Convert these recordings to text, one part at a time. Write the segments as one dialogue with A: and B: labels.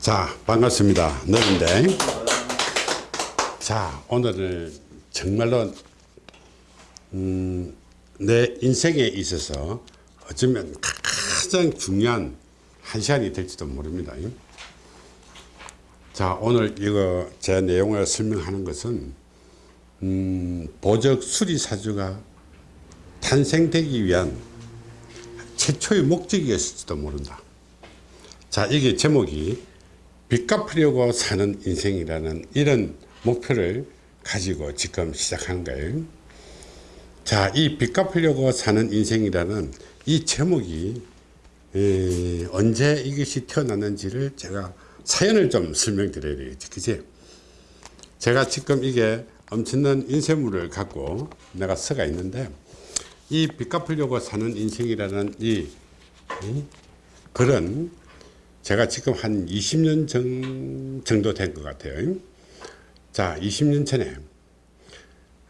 A: 자 반갑습니다. 너인데. 자 오늘은 정말로 음, 내 인생에 있어서 어쩌면 가장 중요한 한 시간이 될지도 모릅니다. 자 오늘 이거 제 내용을 설명하는 것은 음, 보적 수리사주가 탄생되기 위한 최초의 목적이었을지도 모른다. 자 이게 제목이 빚 갚으려고 사는 인생이라는 이런 목표를 가지고 지금 시작한 거예요. 자 이 빚 갚으려고 사는 인생이라는 이 제목이 에, 언제 이것이 태어났는지를 제가 사연을 좀 설명드려야 되겠지 그지 제가 지금 이게 엄청난 인쇄물을 갖고 내가 써가 있는데 이 빚 갚으려고 사는 인생이라는 이, 이 글은 제가 지금 한 20년 정, 정도 된 것 같아요. 자, 20년 전에,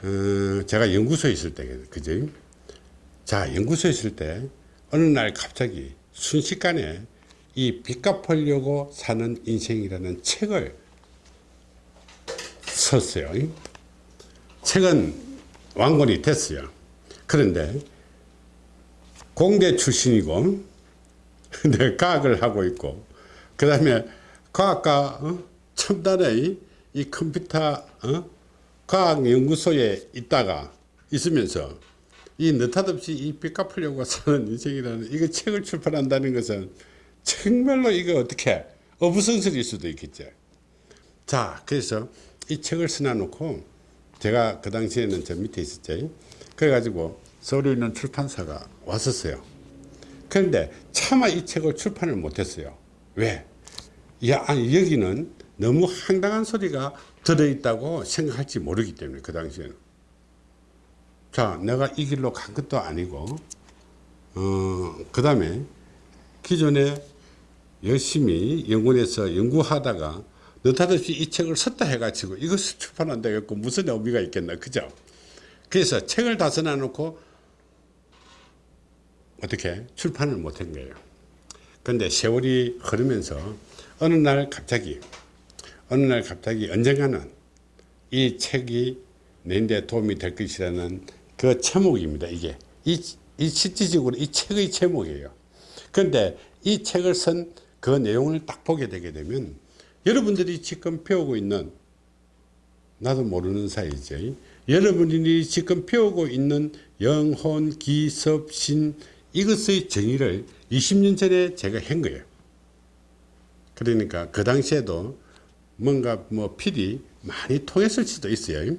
A: 어, 제가 연구소에 있을 때, 그죠? 자, 연구소에 있을 때, 어느 날 갑자기 순식간에 이 빚 갚으려고 사는 인생이라는 책을 썼어요. 책은 완권이 됐어요. 그런데 공대 출신이고 네, 과학을 하고 있고 그 다음에 과학과 어? 첨단의 이 컴퓨터 어? 과학연구소에 있다가 있으면서 이 느닷없이 이빚 갚으려고 사는 인생이라는 이거 책을 출판한다는 것은 정말로 이거 어떻게 어부성설일 수도 있겠죠 자 그래서 이 책을 써놔놓고 제가 그 당시에는 저 밑에 있었죠 그래가지고 서울에 있는 출판사가 왔었어요 그런데 차마 이 책을 출판을 못했어요. 왜? 야, 아니, 여기는 너무 황당한 소리가 들어있다고 생각할지 모르기 때문에 그 당시에는. 자, 내가 이 길로 간 것도 아니고, 어, 그 다음에 기존에 열심히 연구원에서 연구하다가 느닷없이 이 책을 썼다 해가지고 이것을 출판한다 해갖고 무슨 의미가 있겠나, 그죠? 그래서 책을 다 써놔놓고 어떻게 출판을 못한 거예요. 그런데 세월이 흐르면서 어느 날 갑자기 어느 날 갑자기 언젠가는 이 책이 내데 도움이 될 것이라는 그 제목입니다. 이게 이, 이 실질적으로 이 책의 제목이에요. 그런데 이 책을 쓴 그 내용을 딱 보게 되게 되면 여러분들이 지금 배우고 있는 나도 모르는 사이죠. 여러분들이 지금 배우고 있는 영혼, 기섭, 신 이것의 정의를 20년 전에 제가 한 거예요. 그러니까 그 당시에도 뭔가 뭐 필이 많이 통했을 수도 있어요.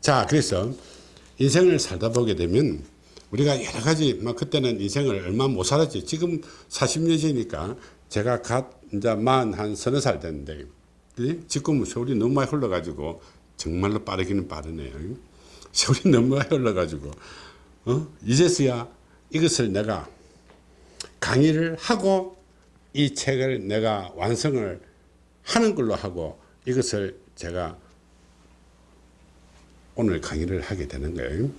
A: 자, 그래서 인생을 살다 보게 되면 우리가 여러 가지 뭐 그때는 인생을 얼마 못 살았지. 지금 40년 전이니까 제가 갓 이제 만한 서너 살 됐는데 지금 세월이 너무 많이 흘러가지고 정말로 빠르기는 빠르네요. 세월이 너무 많이 흘러가지고 어? 이제서야 이것을 내가 강의를 하고 이 책을 내가 완성을 하는 걸로 하고 이것을 제가 오늘 강의를 하게 되는 거예요.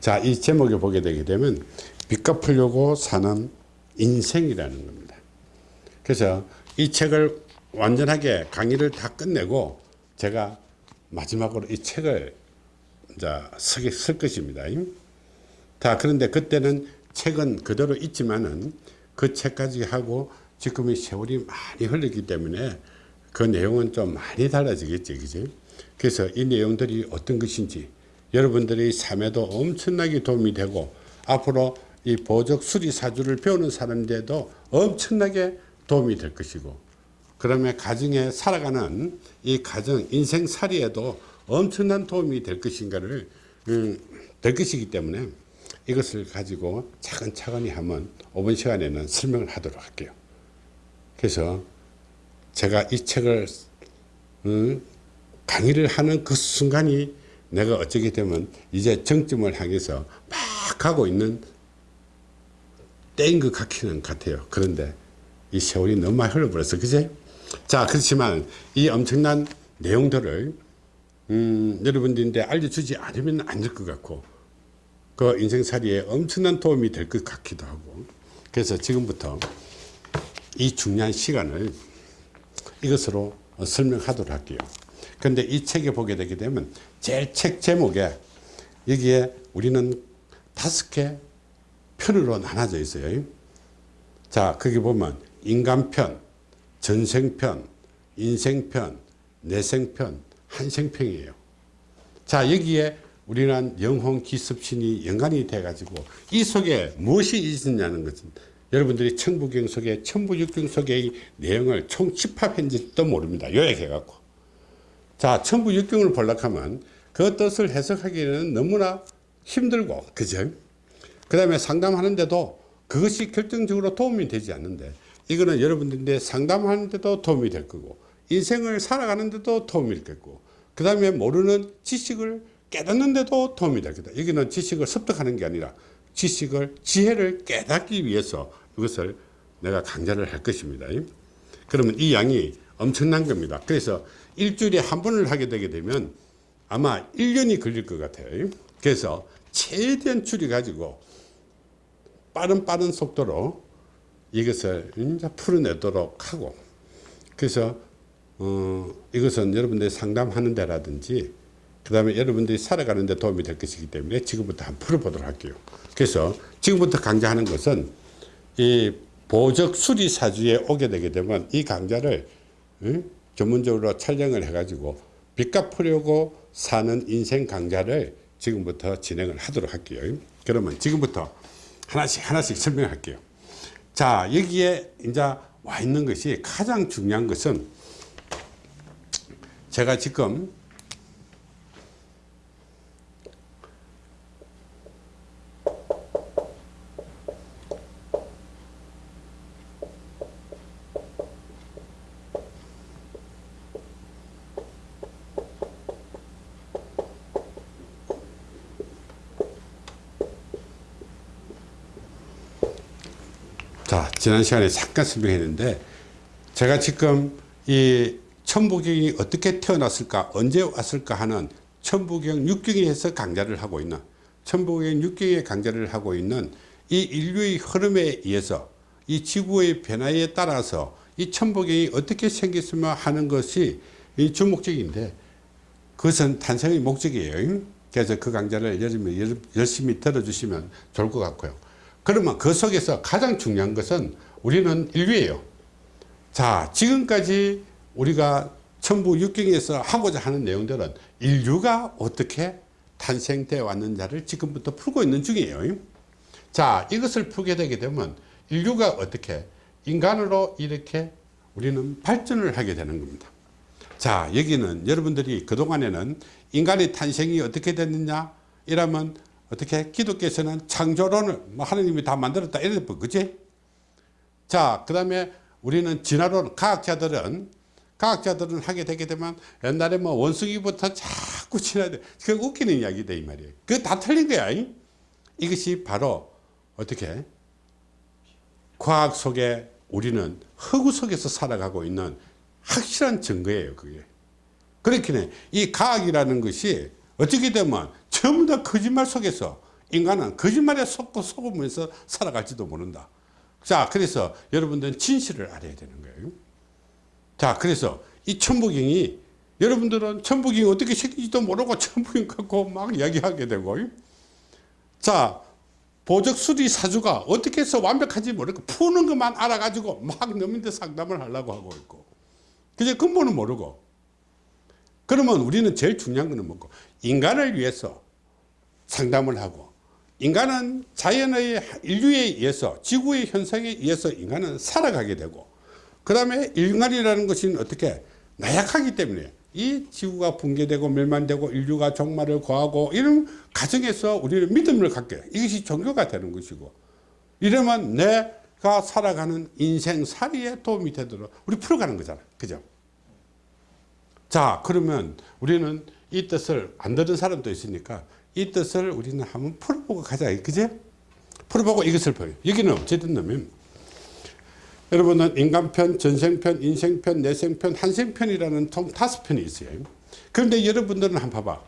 A: 자, 이 제목에 보게 되게 되면 빚 갚으려고 사는 인생이라는 겁니다. 그래서 이 책을 완전하게 강의를 다 끝내고 제가 마지막으로 이 책을 이제 쓸 것입니다. 자, 그런데 그때는 책은 그대로 있지만은 그 책까지 하고 지금의 세월이 많이 흘렀기 때문에 그 내용은 좀 많이 달라지겠지, 그지? 그래서 이 내용들이 어떤 것인지 여러분들의 삶에도 엄청나게 도움이 되고 앞으로 이 보적 수리 사주를 배우는 사람들도 엄청나게 도움이 될 것이고 그러면 가정에 살아가는 이 가정 인생살이에도 엄청난 도움이 될 것인가를 음, 될 것이기 때문에 이것을 가지고 차근차근히 한번 5분 시간에는 설명을 하도록 할게요. 그래서 제가 이 책을 음, 강의를 하는 그 순간이 내가 어쩌게 되면 이제 정점을 향해서 막 가고 있는 때인 것 같기는 같아요. 그런데 이 세월이 너무 많이 흘러버렸어. 그제? 자, 그렇지만 이 엄청난 내용들을 음, 여러분들한테 알려주지 않으면 안 될 것 같고 그 인생살이에 엄청난 도움이 될 것 같기도 하고 그래서 지금부터 이 중요한 시간을 이것으로 어, 설명하도록 할게요. 근데 이 책에 보게 되게 되면 제일 책 제목에 여기에 우리는 다섯 개 편으로 나눠져 있어요. 자, 거기 보면 인간편, 전생편, 인생편, 내생편, 한생편이에요. 자, 여기에 우리는 영혼 기습신이 연관이 돼가지고 이 속에 무엇이 있느냐는 것은 여러분들이 천부경 속에 천부육경 속의 내용을 총 집합했는지도 모릅니다. 요약해갖고. 자, 천부육경을 볼락하면 그 뜻을 해석하기에는 너무나 힘들고, 그죠? 그 다음에 상담하는데도 그것이 결정적으로 도움이 되지 않는데 이거는 여러분들인데 상담하는데도 도움이 될 거고 인생을 살아가는데도 도움이 될 거고 그 다음에 모르는 지식을 깨닫는데도 도움이 될 거다. 여기는 지식을 습득하는 게 아니라 지식을 지혜를 깨닫기 위해서 이것을 내가 강좌를 할 것입니다. 그러면 이 양이 엄청난 겁니다. 그래서 일주일에 한 번을 하게 되게 되면 아마 1년이 걸릴 것 같아요. 그래서 최대한 줄여 가지고 빠른 빠른 속도로 이것을 풀어내도록 하고 그래서 어, 이것은 여러분들이 상담하는 데라든지 그 다음에 여러분들이 살아가는 데 도움이 될 것이기 때문에 지금부터 한번 풀어보도록 할게요 그래서 지금부터 강좌하는 것은 이 보적 수리 사주에 오게 되게 되면 이 강좌를 응? 전문적으로 촬영을 해 가지고 빚 갚으려고 사는 인생 강좌를 지금부터 진행을 하도록 할게요 그러면 지금부터 하나씩 하나씩 설명할게요. 자 여기에 이제 와 있는 것이 가장 중요한 것은 제가 지금 자, 지난 시간에 잠깐 설명했는데 제가 지금 이 천부경이 어떻게 태어났을까 언제 왔을까 하는 천부경 육경에서 강좌를 하고 있는 천부경 육경의 강좌를 하고 있는 이 인류의 흐름에 의해서 이 지구의 변화에 따라서 이 천부경이 어떻게 생겼으면 하는 것이 이 주목적인데 그것은 탄생의 목적이에요. 그래서 그 강좌를 열심히 들어주시면 좋을 것 같고요 그러면 그 속에서 가장 중요한 것은 우리는 인류예요. 자, 지금까지 우리가 천부 육경에서 하고자 하는 내용들은 인류가 어떻게 탄생되어 왔는지를 지금부터 풀고 있는 중이에요. 자, 이것을 풀게 되게 되면 인류가 어떻게 인간으로 이렇게 우리는 발전을 하게 되는 겁니다. 자, 여기는 여러분들이 그동안에는 인간의 탄생이 어떻게 됐느냐? 이러면 어떻게 기독교에서는 창조론을 뭐 하느님이 다 만들었다 이래 그지? 자그 다음에 우리는 진화론 과학자들은 과학자들은 하게 되게 되면 옛날에 뭐 원숭이부터 자꾸 진화돼. 그 웃기는 이야기다 이 말이에요. 그 다 틀린 거야 이? 이것이 바로 어떻게? 과학 속에 우리는 허구 속에서 살아가고 있는 확실한 증거예요 그게. 그렇긴 해이 과학이라는 것이 어떻게 되면 전부 다 거짓말 속에서 인간은 거짓말에 속고 속으면서 살아갈지도 모른다. 자, 그래서 여러분들은 진실을 알아야 되는 거예요. 자, 그래서 이 천부경이 여러분들은 천부경이 어떻게 생긴지도 모르고 천부경 갖고 막 이야기하게 되고 자, 보적 수리 사주가 어떻게 해서 완벽한지 모르고 푸는 것만 알아가지고 막 넘는데 상담을 하려고 하고 있고 그제 근본은 모르고 그러면 우리는 제일 중요한 거는 뭐고? 인간을 위해서 상담을 하고 인간은 자연의 인류에 의해서 지구의 현상에 의해서 인간은 살아가게 되고 그 다음에 인간이라는 것은 어떻게? 나약하기 때문에. 이 지구가 붕괴되고 멸망되고 인류가 종말을 구하고 이런 과정에서 우리는 믿음을 갖게 이것이 종교가 되는 것이고. 이러면 내가 살아가는 인생살이에 도움이 되도록 우리 풀어가는 거잖아. 그죠 자 그러면 우리는 이 뜻을 안 들은 사람도 있으니까 이 뜻을 우리는 한번 풀어보고 가자. 그제? 풀어보고 이것을 보여. 여기는 어쨌든 냐면 여러분은 인간편, 전생편, 인생편, 내생편, 한생편이라는 총 다섯 편이 있어요. 그런데 여러분들은 한번 봐봐.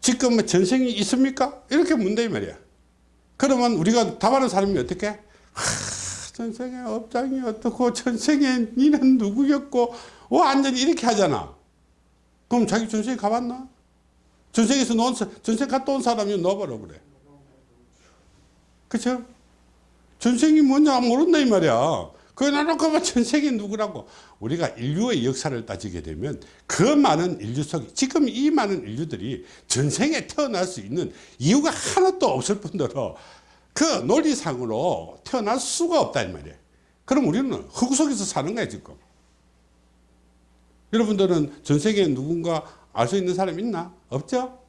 A: 지금 뭐 전생이 있습니까? 이렇게 이 말이야. 그러면 우리가 답하는 사람이 어떻게? 하, 전생에 업장이 어떻고 전생에 니는 누구였고 완전히 이렇게 하잖아 그럼 자기 전생에 가봤나? 전생에서 놓은 사- 전생 갔다 온 사람이 넣어버려 그래. 그쵸? 전생이 뭔지 모른다 이 말이야. 그거 나놓고 봐 전생이 누구라고. 우리가 인류의 역사를 따지게 되면 그 많은 인류 속 지금 이 많은 인류들이 전생에 태어날 수 있는 이유가 하나도 없을 뿐더러 그 논리상으로 태어날 수가 없다 이 말이에요 그럼 우리는 흙 속에서 사는 거야 지금 여러분들은 전생에 누군가 알 수 있는 사람 있나? 없죠?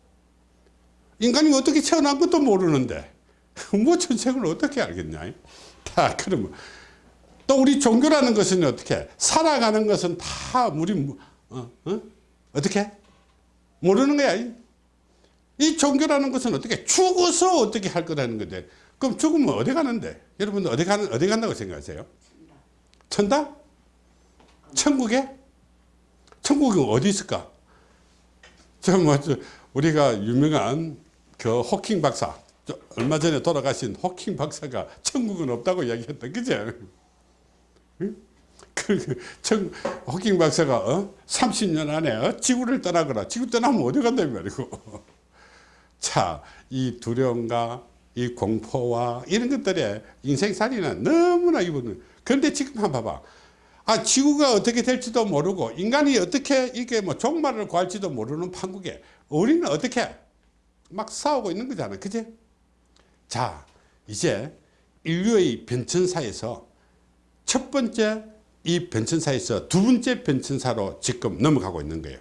A: 인간이 어떻게 태어난 것도 모르는데 뭐 전생을 어떻게 알겠냐? 다 그러면 또 우리 종교라는 것은 어떻게? 살아가는 것은 다 우리 뭐- 어, 어? 어떻게? 모르는 거야. 이 종교라는 것은 어떻게? 죽어서 어떻게 할 거라는 건데. 그럼 죽으면 어디 가는데? 여러분 어디 가는 어디 간다고 생각하세요? 천당? 천국에 천국이 어디 있을까? 저뭐 우리가 유명한 그 호킹 박사 저 얼마 전에 돌아가신 호킹 박사가 천국은 없다고 이야기했다. 그죠 응? 그, 그 천, 호킹 박사가 어? 30년 안에 어? 지구를 떠나거라. 지구 떠나면 어디 간다 이 말이고. 자이 두려움과 이 공포와 이런 것들에 인생살이는 너무나 이거는 그런데 지금 한번 봐봐 아 지구가 어떻게 될지도 모르고 인간이 어떻게 이게 뭐 종말을 구할지도 모르는 판국에 우리는 어떻게 막 싸우고 있는 거잖아 그지 자 이제 인류의 변천사에서 첫 번째 이 변천사에서 두 번째 변천사로 지금 넘어가고 있는 거예요.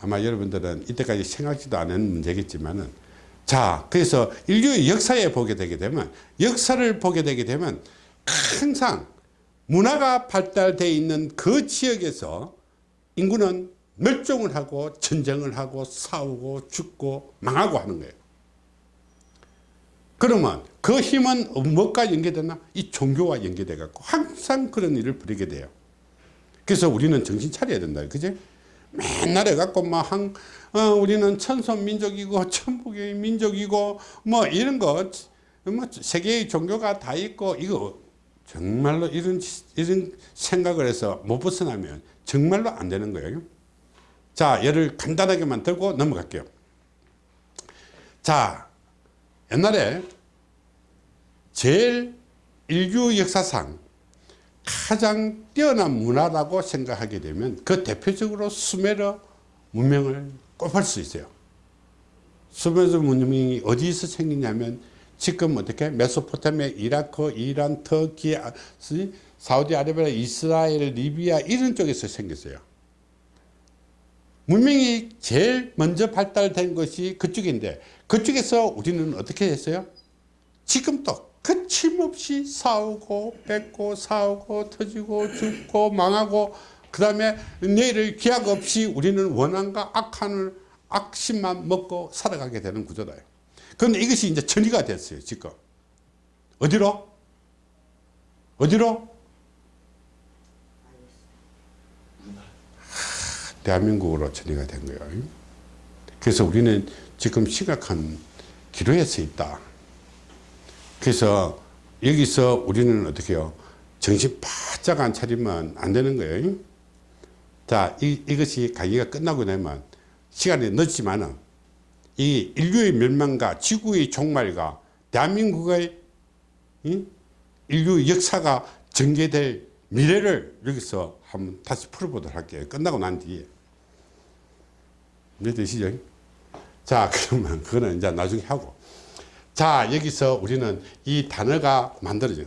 A: 아마 여러분들은 이때까지 생각지도 않은 문제겠지만은 자 그래서 인류의 역사에 보게 되게 되면 역사를 보게 되게 되면 항상 문화가 발달되어 있는 그 지역에서 인구는 멸종을 하고 전쟁을 하고 싸우고 죽고 망하고 하는 거예요 그러면 그 힘은 무엇과 연계되나? 이 종교와 연계돼 갖고 항상 그런 일을 벌이게 돼요 그래서 우리는 정신 차려야 된다 그지? 맨날 해갖고 막 한, 어, 우리는 천손 민족이고 천북의 민족이고 뭐 이런 거, 뭐 세계의 종교가 다 있고 이거 정말로 이런, 이런 생각을 해서 못 벗어나면 정말로 안 되는 거예요. 자, 예를 간단하게만 들고 넘어갈게요. 자, 옛날에 제일 인류 역사상 가장 뛰어난 문화라고 생각하게 되면 그 대표적으로 수메르 문명을 꼽을 수 있어요. 수메르 문명이 어디서 생기냐면 지금 어떻게 메소포타미아, 이라크, 이란, 터키, 아, 사우디아라비아, 이스라엘, 리비아 이런 쪽에서 생겼어요. 문명이 제일 먼저 발달된 것이 그쪽인데 그쪽에서 우리는 어떻게 했어요? 지금도 거침없이 싸우고 뺏고 싸우고 터지고 죽고 망하고 그 다음에 내일을 기약 없이 우리는 원한과 악한을 악심만 먹고 살아가게 되는 구조다 그런데 이것이 이제 전이가 됐어요 지금 어디로? 어디로? 대한민국으로 전이가 된 거예요 그래서 우리는 지금 심각한 기로에 서 있다 그래서 여기서 우리는 어떻게 해요? 정신 바짝 안 차리면 안 되는 거예요. 자, 이, 이것이 강의가 끝나고 나면 시간이 늦지만은 이 인류의 멸망과 지구의 종말과 대한민국의 이? 인류 역사가 전개될 미래를 여기서 한번 다시 풀어보도록 할게요. 끝나고 난 뒤에. 이해 되시죠? 자, 그러면 그거는 이제 나중에 하고. 자 여기서 우리는 이 단어가 만들어져요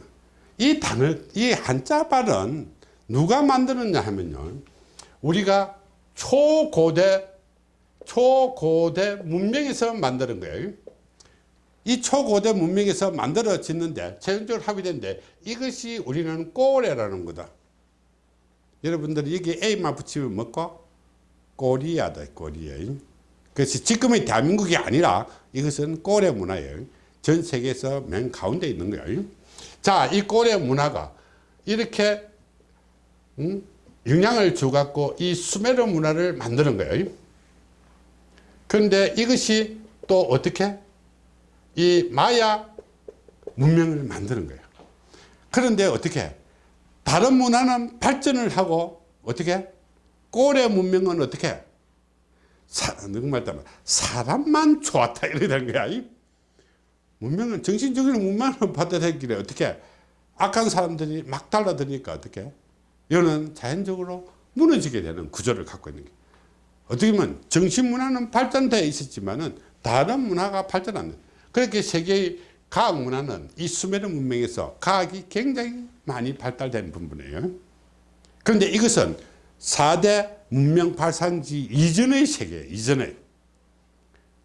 A: 이 단어 이 한자 발은 누가 만들었냐 하면요 우리가 초고대 초고대 문명에서 만드는 거예요 이 초고대 문명에서 만들어졌는데 최종적으로 합의된데 이것이 우리는 꼬레라는 거다 여러분들 여기 A만 붙이면 뭐고 꼬리야다 꼬리야 그래서 지금의 대한민국이 아니라 이것은 꼬레 문화예요 전 세계에서 맨 가운데 있는 거예요. 자, 이 고래 문화가 이렇게 음? 영향을 주갖고 이 수메르 문화를 만드는 거예요. 그런데 이것이 또 어떻게? 이 마야 문명을 만드는 거예요. 그런데 어떻게? 다른 문화는 발전을 하고 어떻게? 고래 문명은 어떻게? 사, 사람만 좋았다 이래 되는 거야. 이 문명은 정신적인 문명을 받아들이길래 어떻게? 악한 사람들이 막 달라드니까 어떻게? 이거는 자연적으로 무너지게 되는 구조를 갖고 있는 게 어떻게 보면 정신 문화는 발전되어 있었지만은 다른 문화가 발전 안 돼. 그렇게 세계의 과학 문화는 이 수메르 문명에서 과학이 굉장히 많이 발달된 부분이에요. 그런데 이것은 4대 문명 발산지 이전의 세계, 이전의.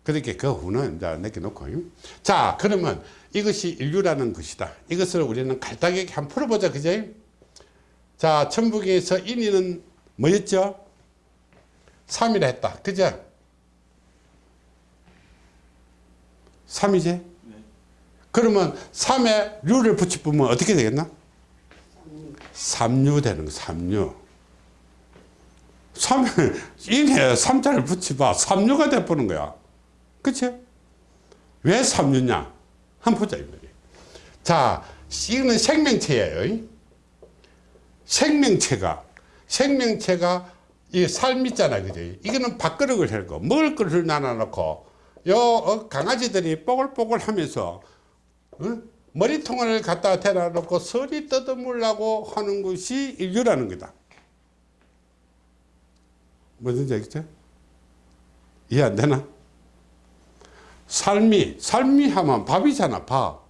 A: 그렇게 그 후는 이제 내겨놓고. 자, 그러면 이것이 인류라는 것이다. 이것을 우리는 간단하게 한번 풀어보자. 그죠? 자, 천북에서 인위는 뭐였죠? 3이라 했다. 그죠? 3이지? 그러면 3에 류를 붙이면 어떻게 되겠나? 3류 되는 거, 3류. 3에, 인에 3자를 붙여봐. 3류가 돼보는 거야. 그치? 왜 3류냐? 한번 보자, 이 말이야. 자, 이거는 생명체예요. 생명체가, 생명체가 이삶 있잖아, 그죠? 이거는 밥그릇을 헬고, 먹을 그릇을 나눠놓고, 요 어, 강아지들이 뽀글뽀글 하면서, 어? 머리통을 갖다 대놔 놓고 서리 뜯어물라고 하는 것이 인류라는 거다. 뭐든지 알겠죠? 이해 안 되나? 삶이, 삶이 하면 밥이잖아, 밥.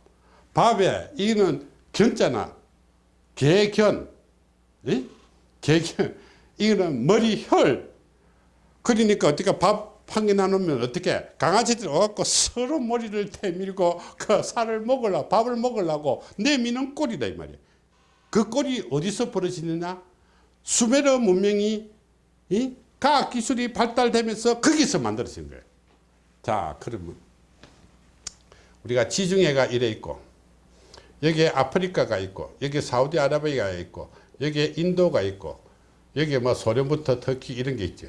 A: 밥에, 이거는 견자나, 개견, 이? 개견. 이거는 머리, 혈. 그러니까 어떻게 밥 한 개 나누면 어떻게 강아지들 와갖고 서로 머리를 대밀고 그 살을 먹으려고 밥을 먹으려고 내미는 꼴이다 이 말이야. 그 꼴이 어디서 벌어지느냐? 수메르 문명이 이 과학 기술이 발달되면서 거기서 만들어진 거예요. 자, 그러면 우리가 지중해가 이래 있고 여기에 아프리카가 있고 여기 사우디아라비아가 있고 여기에 인도가 있고 여기에 뭐 소련부터 터키 이런 게 있지.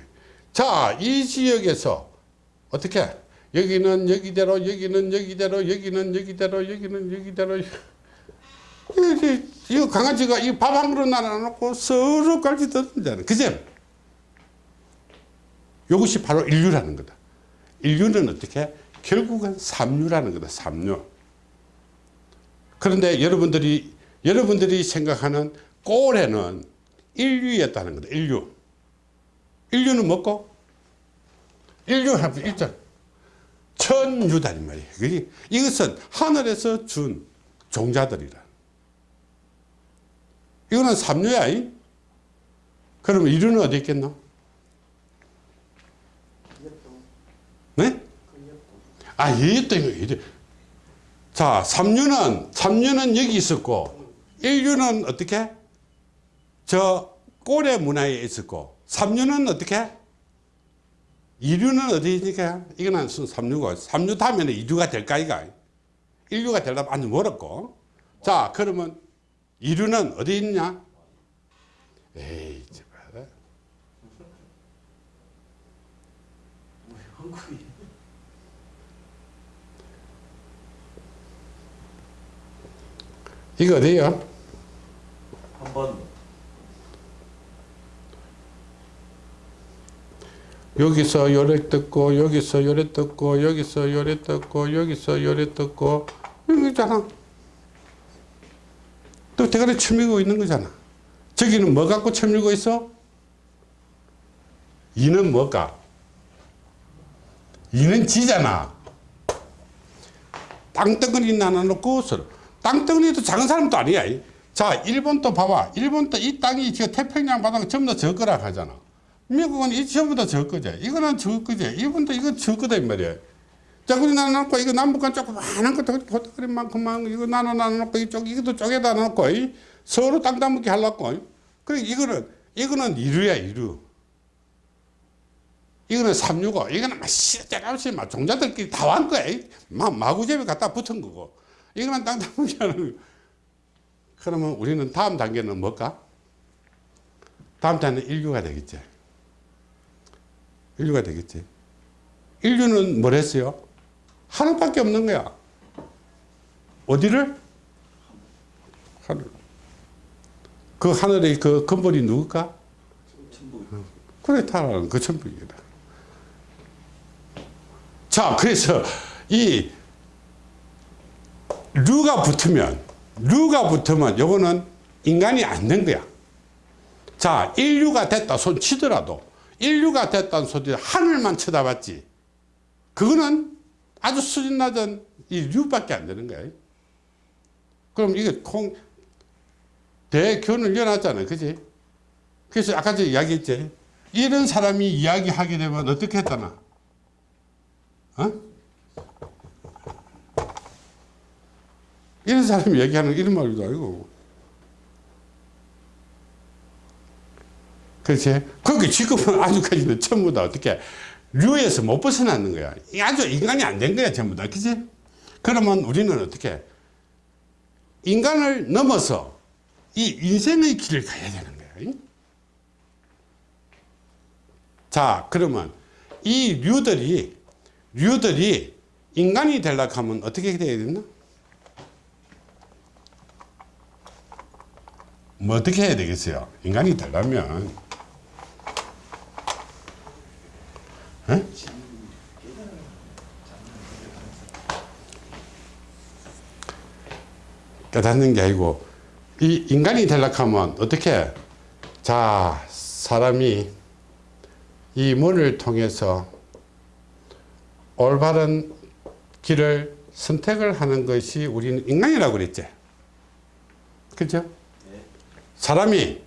A: 자, 이 지역에서 어떻게 여기는 여기대로 여기는 여기대로 여기는 여기대로 여기는 여기대로 이 강아지가 이 밥 한 그릇 나눠놓고 서로 깔지 뜯는다는 그죠? 이것이 바로 인류라는 거다. 인류는 어떻게? 결국은 삼류라는 거다. 삼류. 그런데 여러분들이 여러분들이 생각하는 꼬레는 인류였다는 거다. 인류. 인류는 뭐고? 인류 하면 일절 천유다 이 말이에요. 그게 이것은 하늘에서 준 종자들이라. 이거는 삼류야. 이? 그러면 인류는 어디 있겠노? 네? 아, 이거. 자, 삼류는 삼류는 여기 있었고 인류는 어떻게? 저 꼬레 문화에 있었고 삼류는 어떻게? 이류는 어디니까? 이거는 삼류고 삼류 다음에는 이류가 될까 이가? 인류가 되려면 아주 멀었고 자 그러면 이류는 어디 있냐? 에이 제발 이거 어디요?
B: 한번
A: 여기서 요래 뜯고 여기서 요래 뜯고 여기서 요래 뜯고 여기서 요래 뜯고 이거잖아. 또 대가리 쳐밀고 있는 거잖아. 저기는 뭐 갖고 쳐밀고 있어? 이는 뭐가? 이는 지잖아. 땅덩어리 나눠놓고 땅덩어리도 작은 사람도 아니야. 자 일본도 봐봐. 일본도 이 땅이 지금 태평양 바닥 전부 다 저거라 하잖아 미국은 이 전부 다 저거지. 이거는 저거지. 이분도 이건 저거다, 이 말이야. 자, 그리 나눠놓고, 이거 남북한 조그마한 것도 포트그림 만큼만 이거 나눠 나눠놓고, 이쪽, 이것도 쪼개다 놓고, 이? 서로 땅 따먹게 하려고. 그래, 이거는, 이거는 이루야, 이루. 이거는 삼류고, 이거는 막 시대없이 막 종자들끼리 다 완 거야. 막 마구잡이 갖다 붙은 거고. 이거는 땅 따먹게 하는 그러면 우리는 다음 단계는 뭘까? 다음 단계는 인류가 되겠지. 인류가 되겠지. 인류는 뭘 했어요? 하늘밖에 없는 거야. 어디를? 하늘. 그 하늘의 그 근본이 누굴까? 그래 타라는 그 천국이다. 자 그래서 이 류가 붙으면 류가 붙으면 요거는 인간이 안 된 거야. 자 인류가 됐다 손 치더라도 인류가 됐다는 소리 하늘만 쳐다봤지. 그거는 아주 수준 낮은 이 류밖에 안 되는 거야. 그럼 이게 콩 대교훈을 열어놨잖아요. 그지? 그래서 아까 저 이야기했지. 이런 사람이 이야기하게 되면 어떻게 했다나? 어? 이런 사람이 얘기하는 이런 말도 아니고. 그렇지? 그게 지금은 아직까지는 전부 다 어떻게 류에서 못 벗어나는 거야. 이 아주 인간이 안 된 거야, 전부 다. 그지? 그러면 우리는 어떻게 인간을 넘어서 이 인생의 길을 가야 되는 거야. 자, 그러면 이 류들이 류들이 인간이 되려고 하면 어떻게 돼야 되나? 뭐 어떻게 해야 되겠어요? 인간이 되려면 에? 깨닫는 게 아니고 이 인간이 되려고 하면 어떻게 자 사람이 이 문을 통해서 올바른 길을 선택을 하는 것이 우리는 인간이라고 그랬지 그죠? 사람이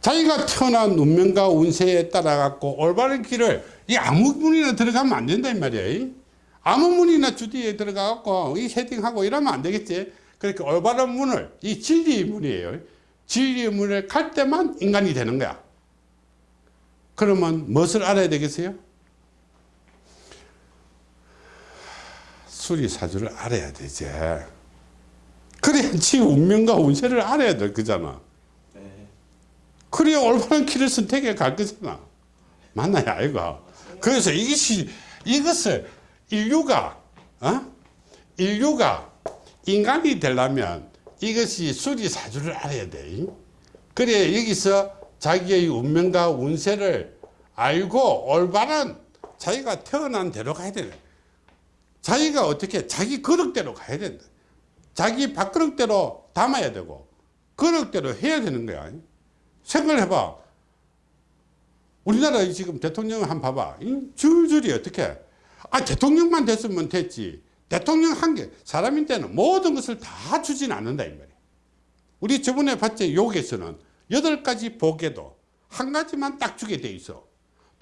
A: 자기가 태어난 운명과 운세에 따라 갖고 올바른 길을 이 아무 문이나 들어가면 안 된다 이 말이야 아무 문이나 주디에 들어가 갖고 이 헤딩하고 이러면 안 되겠지 그러니까 올바른 문을 이 진리의 문이에요 진리의 문을 갈 때만 인간이 되는 거야 그러면 무엇을 알아야 되겠어요? 수리사주를 알아야 되지 그래야지 운명과 운세를 알아야 될 거잖아
B: 네.
A: 그래야 올바른 길을 선택해 갈 거잖아. 맞나요? 아이가. 그래서 이것이, 이것을 인류가, 어? 인류가 인간이 되려면 이것이 수리사주를 알아야 돼. 그래, 여기서 자기의 운명과 운세를 알고 올바른 자기가 태어난 대로 가야 돼. 자기가 어떻게, 자기 그릇대로 가야 된다. 자기 밥그릇대로 담아야 되고, 그릇대로 해야 되는 거야. 생각을 해봐. 우리나라 지금 대통령 한 봐봐. 이 줄줄이 어떻게. 아, 대통령만 됐으면 됐지. 대통령 한 개, 사람인데는 모든 것을 다 주진 않는다, 이 말이야. 우리 저번에 봤지, 욕에서는 여덟 가지 복에도 한 가지만 딱 주게 돼 있어.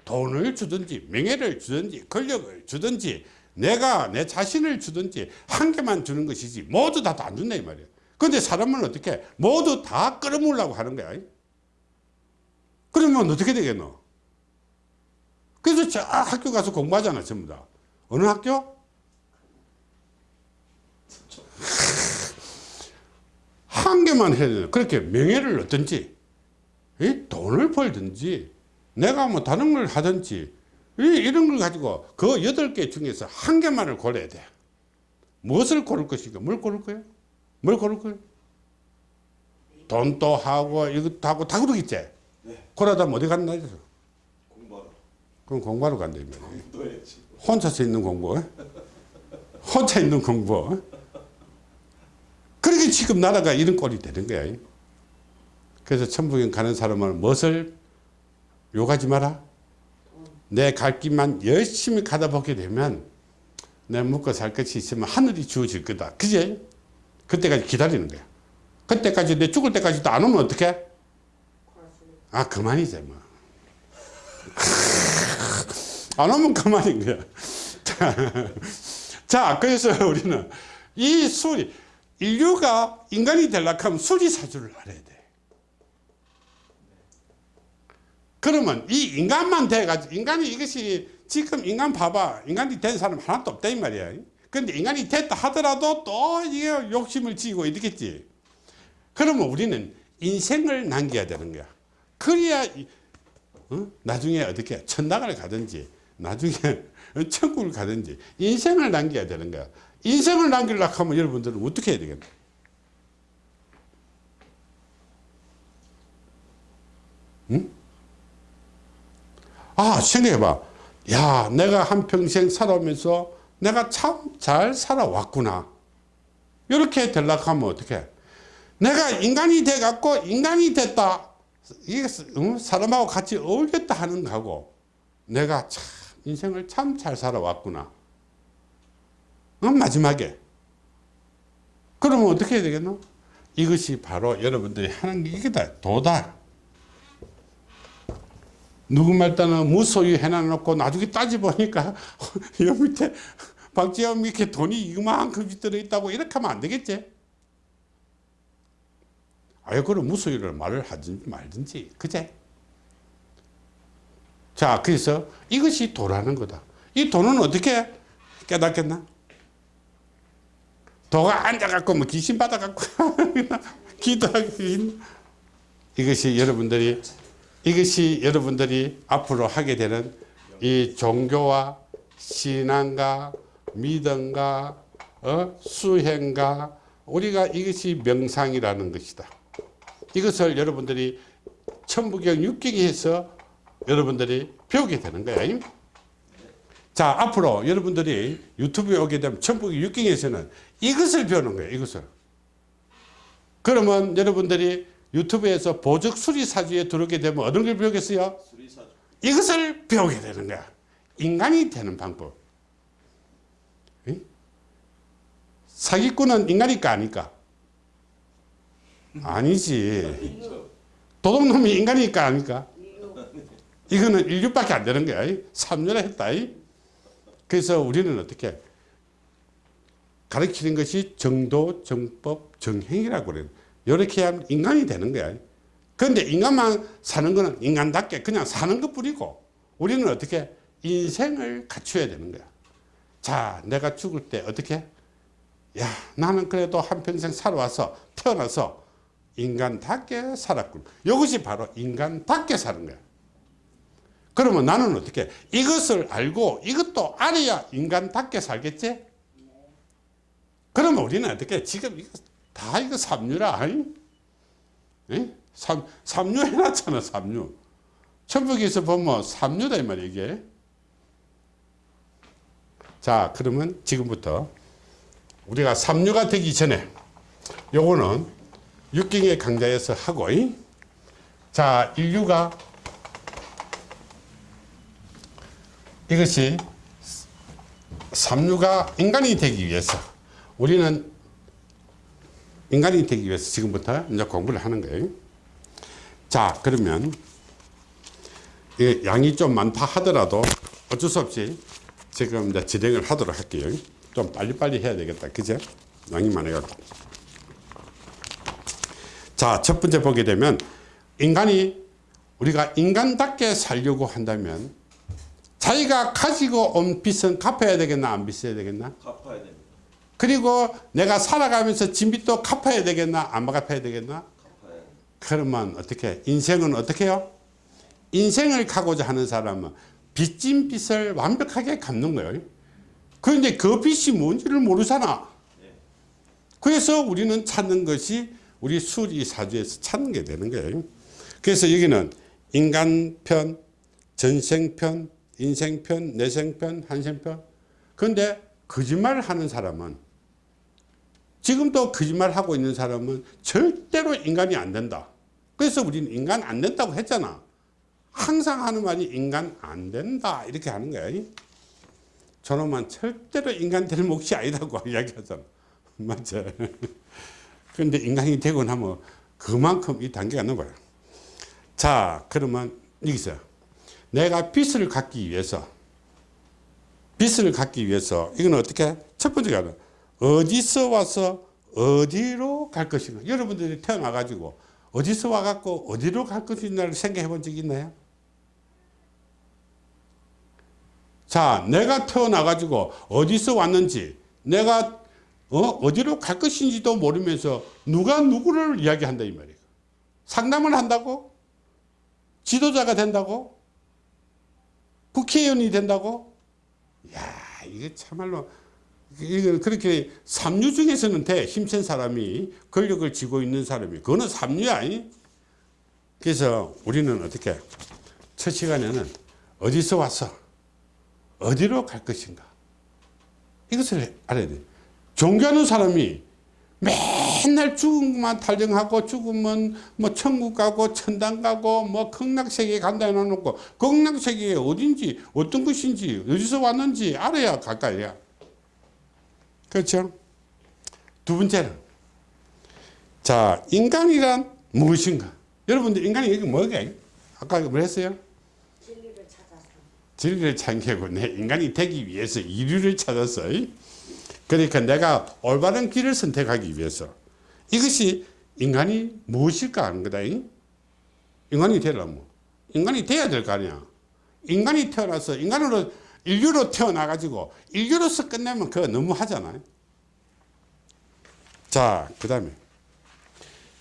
A: 돈을 주든지, 명예를 주든지, 권력을 주든지, 내가 내 자신을 주든지, 한 개만 주는 것이지, 모두 다 안 준다, 이 말이야. 근데 사람은 어떻게, 모두 다 끌어모으려고 하는 거야. 그러면 어떻게 되겠노? 그래서 저 학교 가서 공부하잖아, 전부 다. 어느 학교? 한 개만 해야 돼. 그렇게 명예를 얻든지, 이 돈을 벌든지, 내가 뭐 다른 걸 하든지, 이 이런 걸 가지고 그 여덟 개 중에서 한 개만을 고려야 돼. 무엇을 고를 것인가? 뭘 고를 거야? 뭘 고를 거야? 돈도 하고, 이것도 하고, 다 그러겠지?
B: 네.
A: 그러다 어디 해서
B: 공부하러
A: 그럼 공부하러 간다. 혼자서 있는 공부. 혼자 있는 공부. 그렇게 지금 나라가 이런 꼴이 되는 거야. 그래서 천국에 가는 사람은 무엇을 욕하지 마라. 내 갈 길만 열심히 가다 보게 되면 내 먹고 살 것이 있으면 하늘이 주어질 거다. 그제 그때까지 기다리는 거야. 그때까지 내 죽을 때까지도 안 오면 어떡해? 아 그만이지 뭐. 안 오면 그만인 거야. 자, 자, 그래서 우리는 이 수리 인류가 인간이 되려고 하면 수리사주를 알아야 돼. 그러면 이 인간만 돼가지고 인간이 이것이 지금 인간 봐봐 인간이 된 사람 하나도 없다 이 말이야. 근데 인간이 됐다 하더라도 또 이게 욕심을 지고 이러겠지. 그러면 우리는 인생을 남겨야 되는 거야. 그래야 이- 어? 나중에 어떻게 천당을 가든지 나중에 천국을 가든지 인생을 남겨야 되는 거야. 인생을 남기려고 하면 여러분들은 어떻게 해야 되겠나? 아 생각해봐. 야 내가 한평생 살아오면서 내가 참 잘 살아왔구나. 이렇게 되려고 어떻게 내가 인간이 돼 갖고 인간이 됐다. 이게 음, 사람하고 같이 어울렸다 하는 거고 내가 참 인생을 참 잘 살아왔구나. 어, 마지막에. 그러면 어떻게 해야 되겠노? 이것이 바로 여러분들이 하는 게 이거다. 도다. 누구 말 따는 무소유 해놔놓고 나중에 따져보니까 여 밑에 박지영 이렇게 돈이 이만큼 들어있다고 이렇게 하면 안 되겠지? 아유 그럼 무소유를 말을 하든지 말든지. 그제? 자 그래서 이것이 도라는 거다 이 돈은 어떻게 깨닫겠나? 도가 앉아갖고 뭐 귀신 받아갖고 기도하기 이것이 여러분들이 이것이 여러분들이 앞으로 하게 되는 이 종교와 신앙과 믿음과 어? 수행과 우리가 이것이 명상이라는 것이다. 이것을 여러분들이 천부경 육경에서 여러분들이 배우게 되는 거야. 자 앞으로 여러분들이 유튜브에 오게 되면 천부경 육경에서는 이것을 배우는 거예요. 이것을. 그러면 여러분들이 유튜브에서 보적 수리사주에 들어오게 되면 어떤 걸 배우겠어요?
B: 수리사주.
A: 이것을 배우게 되는 거야. 인간이 되는 방법. 응? 사기꾼은 인간일까 아닐까? 아니지. 도둑놈이 인간일까 아닐까? 이거는 인류밖에 안 되는 거야. 삼년을 했다. 그래서 우리는 어떻게 가르치는 것이 정도, 정법, 정행이라고 그래요. 이렇게 하면 인간이 되는 거야. 그런데 인간만 사는 거는 인간답게 그냥 사는 것 뿐이고 우리는 어떻게 인생을 갖춰야 되는 거야. 자, 내가 죽을 때 어떻게? 야, 나는 그래도 한평생 살아와서 태어나서 인간답게 살았군. 이것이 바로 인간답게 사는 거야. 그러면 나는 어떻게? 이것을 알고 이것도 알아야 인간답게 살겠지? 그러면 우리는 어떻게? 지금 이거 다 이거 삼류라. 에? 삼, 삼류 해놨잖아, 삼류. 천북에서 보면 삼류다, 이 말이야, 이게. 자, 그러면 지금부터 우리가 삼류가 되기 전에 요거는 육경의 강좌에서 하고, 이? 자, 인류가 이것이 삼류가 인간이 되기 위해서 우리는 인간이 되기 위해서 지금부터 이제 공부를 하는 거예요. 자, 그러면 이 양이 좀 많다 하더라도 어쩔 수 없이 지금 이제 진행을 하도록 할게요. 좀 빨리빨리 해야 되겠다. 그죠? 양이 많아가지고. 자, 첫 번째 보게 되면 인간이 우리가 인간답게 살려고 한다면 자기가 가지고 온 빚은 갚아야 되겠나 안 빚어야 되겠나?
B: 갚아야 됩니다.
A: 그리고 내가 살아가면서 진빚도 갚아야 되겠나 안 갚아야 되겠나?
B: 갚아야.
A: 그러면 어떻게 인생은 어떻게 해요? 인생을 가고자 하는 사람은 빚진 빚을 완벽하게 갚는 거예요. 그런데 그 빚이 뭔지를 모르잖아. 그래서 우리는 찾는 것이 우리 수리사주에서 찾는 게 되는 거예요. 그래서 여기는 인간편, 전생편, 인생편, 내생편, 한생편. 그런데 거짓말을 하는 사람은 지금도 거짓말 하고 있는 사람은 절대로 인간이 안 된다. 그래서 우리는 인간 안 된다고 했잖아. 항상 하는 말이 인간 안 된다. 이렇게 하는 거야. 저놈은 절대로 인간 될 몫이 아니다고 이야기하잖아. 맞죠? 그런데 인간이 되고 나면 그만큼 이 단계가 넘어요. 자, 그러면 여기서 내가 빚을 갚기 위해서 빚을 갚기 위해서 이건 어떻게? 첫 번째가 어디서 와서 어디로 갈 것인가? 여러분들이 태어나 가지고 어디서 와 갖고 어디로 갈 것인가를 생각해 본 적 있나요? 자, 내가 태어나 가지고 어디서 왔는지 내가 어? 어디로 갈 것인지도 모르면서 누가 누구를 이야기한다 이 말이에요. 상담을 한다고? 지도자가 된다고? 국회의원이 된다고? 야, 이게 참말로 이거 그렇게 삼류 중에서는 돼 힘센 사람이 권력을 쥐고 있는 사람이 그거는 삼류야. 이? 그래서 우리는 어떻게 첫 시간에는 어디서 와서 어디로 갈 것인가 이것을 알아야 돼 종교하는 사람이 맨날 죽음만 탈정하고 죽으면 뭐 천국 가고 천당 가고 뭐 극락세계 간다 해놓고 극락세계에 어딘지 어떤 것인지 어디서 왔는지 알아야 갈 거야. 그렇죠? 두 번째는 자 인간이란 무엇인가? 여러분들 인간이 이게 뭐게? 아까 뭐 했어요?
C: 진리를 찾아서.
A: 진리를 찾고 내 인간이 되기 위해서 이류를 찾았어. 그러니까 내가 올바른 길을 선택하기 위해서 이것이 인간이 무엇일까 하는 거다. 인간이 되려면 인간이 돼야 될 거 아니야. 인간이 태어나서 인간으로 인류로 태어나 가지고 인류로서 끝내면 그거 너무 하잖아요. 자, 그 다음에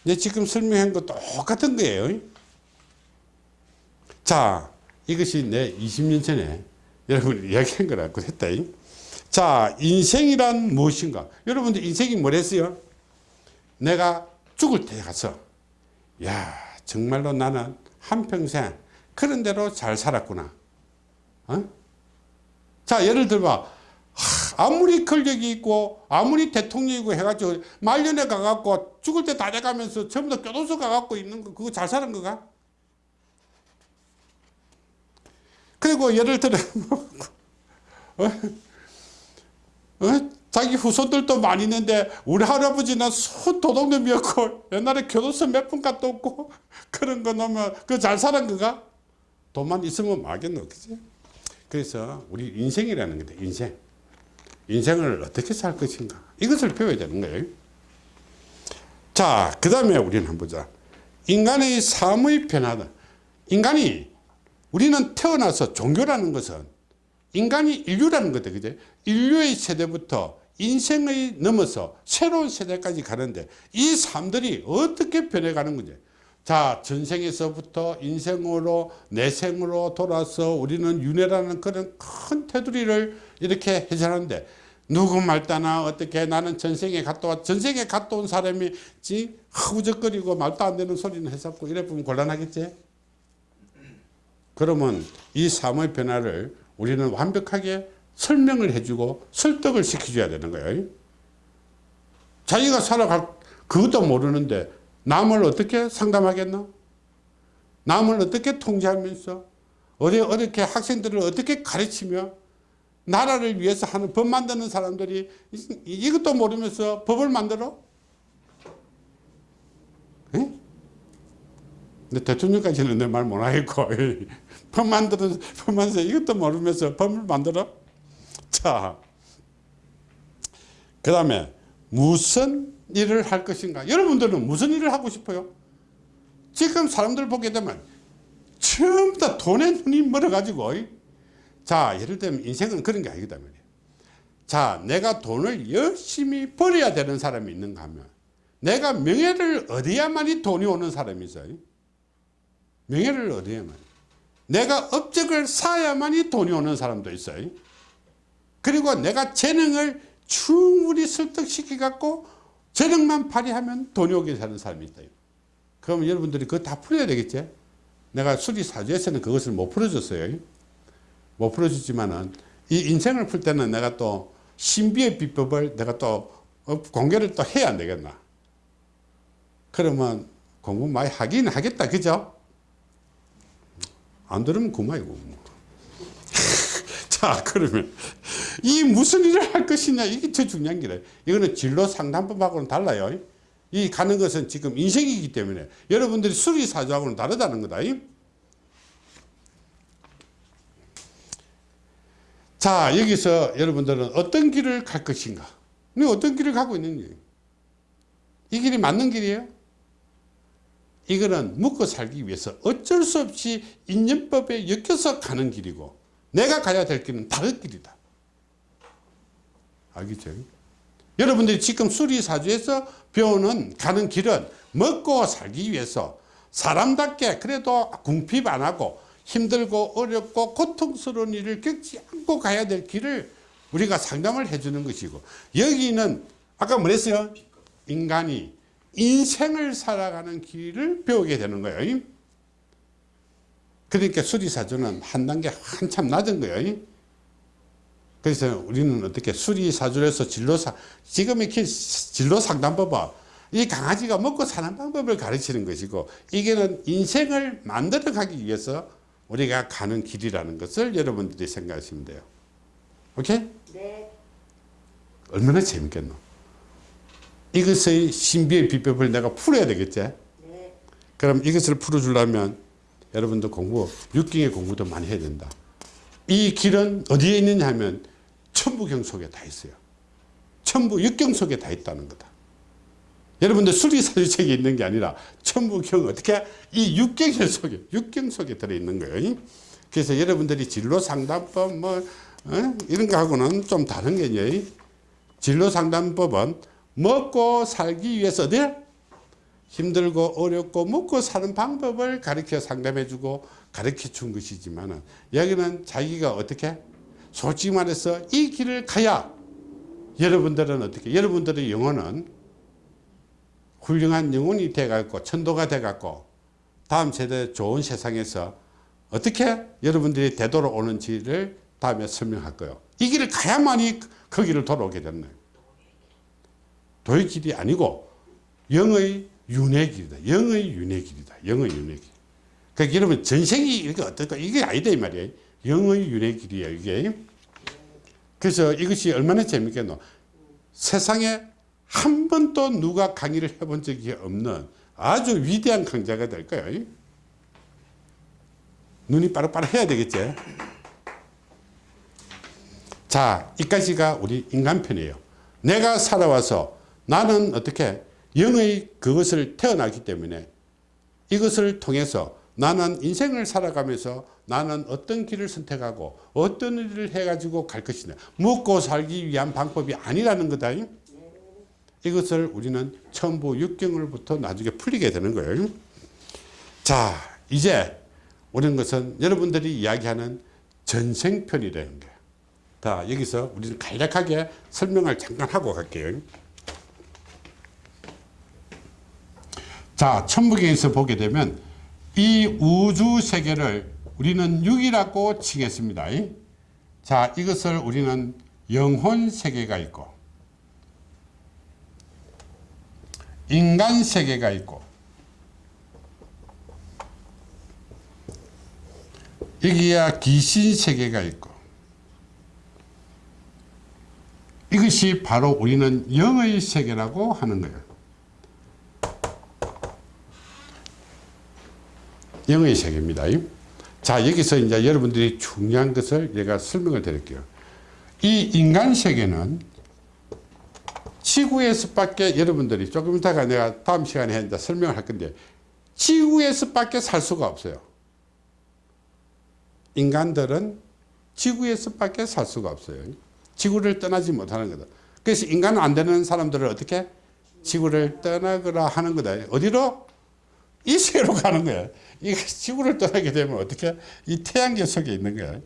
A: 이제 지금 설명한 거 똑같은 거예요. 자, 이것이 내 20년 전에 여러분이 이야기한 거라고 했다. 자, 인생이란 무엇인가? 여러분들 인생이 뭐랬어요? 내가 죽을 때 가서, 야, 정말로 나는 한평생 그런 대로 잘 살았구나. 어? 자, 예를 들어, 아무리 권력이 있고, 아무리 대통령이고 해가지고, 말년에 가갖고, 죽을 때 다 돼가면서 전부 다 교도소 가갖고 있는 거, 그거 잘 사는 거가? 그리고 예를 들어 뭐, 어? 어? 자기 후손들도 많이 있는데 우리 할아버지는 손 도둑놈이었고 옛날에 교도소 몇분 갔다 없고 그런 거 넣으면 그 잘 사는 거가? 돈만 있으면 막겠노 그지? 그래서 우리 인생이라는 거다 인생. 인생을 어떻게 살 것인가? 이것을 배워야 되는 거예요. 자그 다음에 우리는 한번 보자. 인간의 삶의 변화다. 인간이 우리는 태어나서 종교라는 것은 인간이 인류라는 거다. 그죠? 인류의 세대부터 인생의 넘어서 새로운 세대까지 가는데 이 삶들이 어떻게 변해가는 거지? 자, 전생에서부터 인생으로 내생으로 돌아서 우리는 윤회라는 그런 큰 테두리를 이렇게 해설하는데 누구 말따나 어떻게 나는 전생에 갔다 와 전생에 갔다 온 사람이 지 허우적거리고 말도 안 되는 소리는 했었고 이래 보면 곤란하겠지? 그러면 이 삶의 변화를 우리는 완벽하게 설명을 해주고 설득을 시켜줘야 되는 거예요. 자기가 살아갈 그것도 모르는데 남을 어떻게 상담하겠나? 남을 어떻게 통제하면서 어디 어떻게 학생들을 어떻게 가르치며 나라를 위해서 하는 법 만드는 사람들이 이- 이것도 모르면서 법을 만들어? 에? 근데 대통령까지는 내 말 못하겠고 법 만드는 법 만들어 이것도 모르면서 법을 만들어 자 그 다음에 무슨 일을 할 것인가? 여러분들은 무슨 일을 하고 싶어요? 지금 사람들 보게 되면 전부 다 돈에 눈이 멀어 가지고 자 예를 들면 인생은 그런 게 아니거든 말이에요 자 내가 돈을 열심히 벌어야 되는 사람이 있는가 하면 내가 명예를 얻어야만이 돈이 오는 사람이 있어요 명예를 얻어야만. 내가 업적을 쌓아야만이 돈이 오는 사람도 있어요. 그리고 내가 재능을 충분히 설득시켜 갖고 재능만 발휘하면 돈이 오게 사는 사람이 있다. 그럼 여러분들이 그거 다 풀어야 되겠지? 내가 수리사주에서는 그것을 못 풀어줬어요. 못 풀어줬지만은 이 인생을 풀 때는 내가 또 신비의 비법을 내가 또 어, 공개를 또 해야 안 되겠나? 그러면 공부 많이 하긴 하겠다. 그죠? 안 들으면 그만이고. 자, 그러면 이 무슨 일을 할 것이냐 이게 더 중요한 게래. 이거는 진로 상담법하고는 달라요. 이 가는 것은 지금 인생이기 때문에 여러분들이 수리사주하고는 다르다는 거다. 자, 여기서 여러분들은 어떤 길을 갈 것인가? 네, 어떤 길을 가고 있는지. 이 길이 맞는 길이에요? 이거는 먹고 살기 위해서 어쩔 수 없이 인연법에 엮여서 가는 길이고 내가 가야 될 길은 다른 길이다. 알겠죠? 여러분들이 지금 수리사주에서 배우는 가는 길은 먹고 살기 위해서 사람답게 그래도 궁핍 안 하고 힘들고 어렵고 고통스러운 일을 겪지 않고 가야 될 길을 우리가 상담을 해주는 것이고 여기는 아까 뭐랬어요? 인간이 인생을 살아가는 길을 배우게 되는 거예요. 그러니까 수리사주는 한 단계 한참 낮은 거예요. 그래서 우리는 어떻게 수리사주에서 진로사, 지금 이렇게 진로상담법은 이 강아지가 먹고 사는 방법을 가르치는 것이고 이게는 인생을 만들어 가기 위해서 우리가 가는 길이라는 것을 여러분들이 생각하시면 돼요. 오케이?
C: 네.
A: 얼마나 재밌겠노? 이것의 신비의 비법을 내가 풀어야 되겠지?
C: 네.
A: 그럼 이것을 풀어주려면 여러분도 공부, 육경의 공부도 많이 해야 된다. 이 길은 어디에 있느냐 하면 천부경 속에 다 있어요. 천부, 육경 속에 다 있다는 거다. 여러분들 수리사주책에 있는 게 아니라 천부경 어떻게 이 육경 속에, 육경 속에 들어있는 거예요. 그래서 여러분들이 진로상담법 뭐 어? 이런 거하고는 좀 다른 개념이 진로상담법은 먹고 살기 위해서 어디 힘들고 어렵고 먹고 사는 방법을 가르쳐 상담해 주고 가르쳐 준 것이지만 여기는 자기가 어떻게 솔직히 말해서 이 길을 가야 여러분들은 어떻게 여러분들의 영혼은 훌륭한 영혼이 돼갖고 천도가 돼갖고 다음 세대 좋은 세상에서 어떻게 여러분들이 되돌아 오는지를 다음에 설명할 거예요. 이 길을 가야만이 그 길을 돌아오게 됐네. 도의 길이 아니고 영의 윤회 길이다. 영의 윤회 길이다. 영의 윤회 길. 그러니까 여러분 전생이 이렇게 어떨까? 이게 아니다 이 말이에요. 영의 윤회 길이에요 이게. 그래서 이것이 얼마나 재밌겠노. 세상에 한 번도 누가 강의를 해본 적이 없는 아주 위대한 강자가 될 거예요. 눈이 빠르빠르 해야 되겠지. 자, 이까지가 우리 인간편이에요. 내가 살아와서 나는 어떻게 영의 그것을 태어나기 때문에 이것을 통해서 나는 인생을 살아가면서 나는 어떤 길을 선택하고 어떤 일을 해가지고 갈 것이냐. 먹고 살기 위한 방법이 아니라는 거다. 이것을 우리는 천부 육경을부터 나중에 풀리게 되는 거예요. 자, 이제 우리는 것은 여러분들이 이야기하는 전생편이라는 거예요. 자, 여기서 우리는 간략하게 설명을 잠깐 하고 갈게요. 자, 천부경에서 보게 되면 이 우주 세계를 우리는 육이라고 칭했습니다. 자, 이것을 우리는 영혼 세계가 있고 인간 세계가 있고 여기야 귀신 세계가 있고 이것이 바로 우리는 영의 세계라고 하는 거예요. 영의 세계입니다. 자, 여기서 이제 여러분들이 중요한 것을 제가 설명을 드릴게요. 이 인간 세계는 지구에서밖에 여러분들이 조금 이따가 내가 다음 시간에 이제 설명을 할 건데 지구에서밖에 살 수가 없어요. 인간들은 지구에서밖에 살 수가 없어요. 지구를 떠나지 못하는 거다. 그래서 인간은 안 되는 사람들을 어떻게 지구를 떠나거라 하는 거다. 어디로? 이 세계로 가는 거야. 이 지구를 떠나게 되면 어떻게? 이 태양계 속에 있는 거야.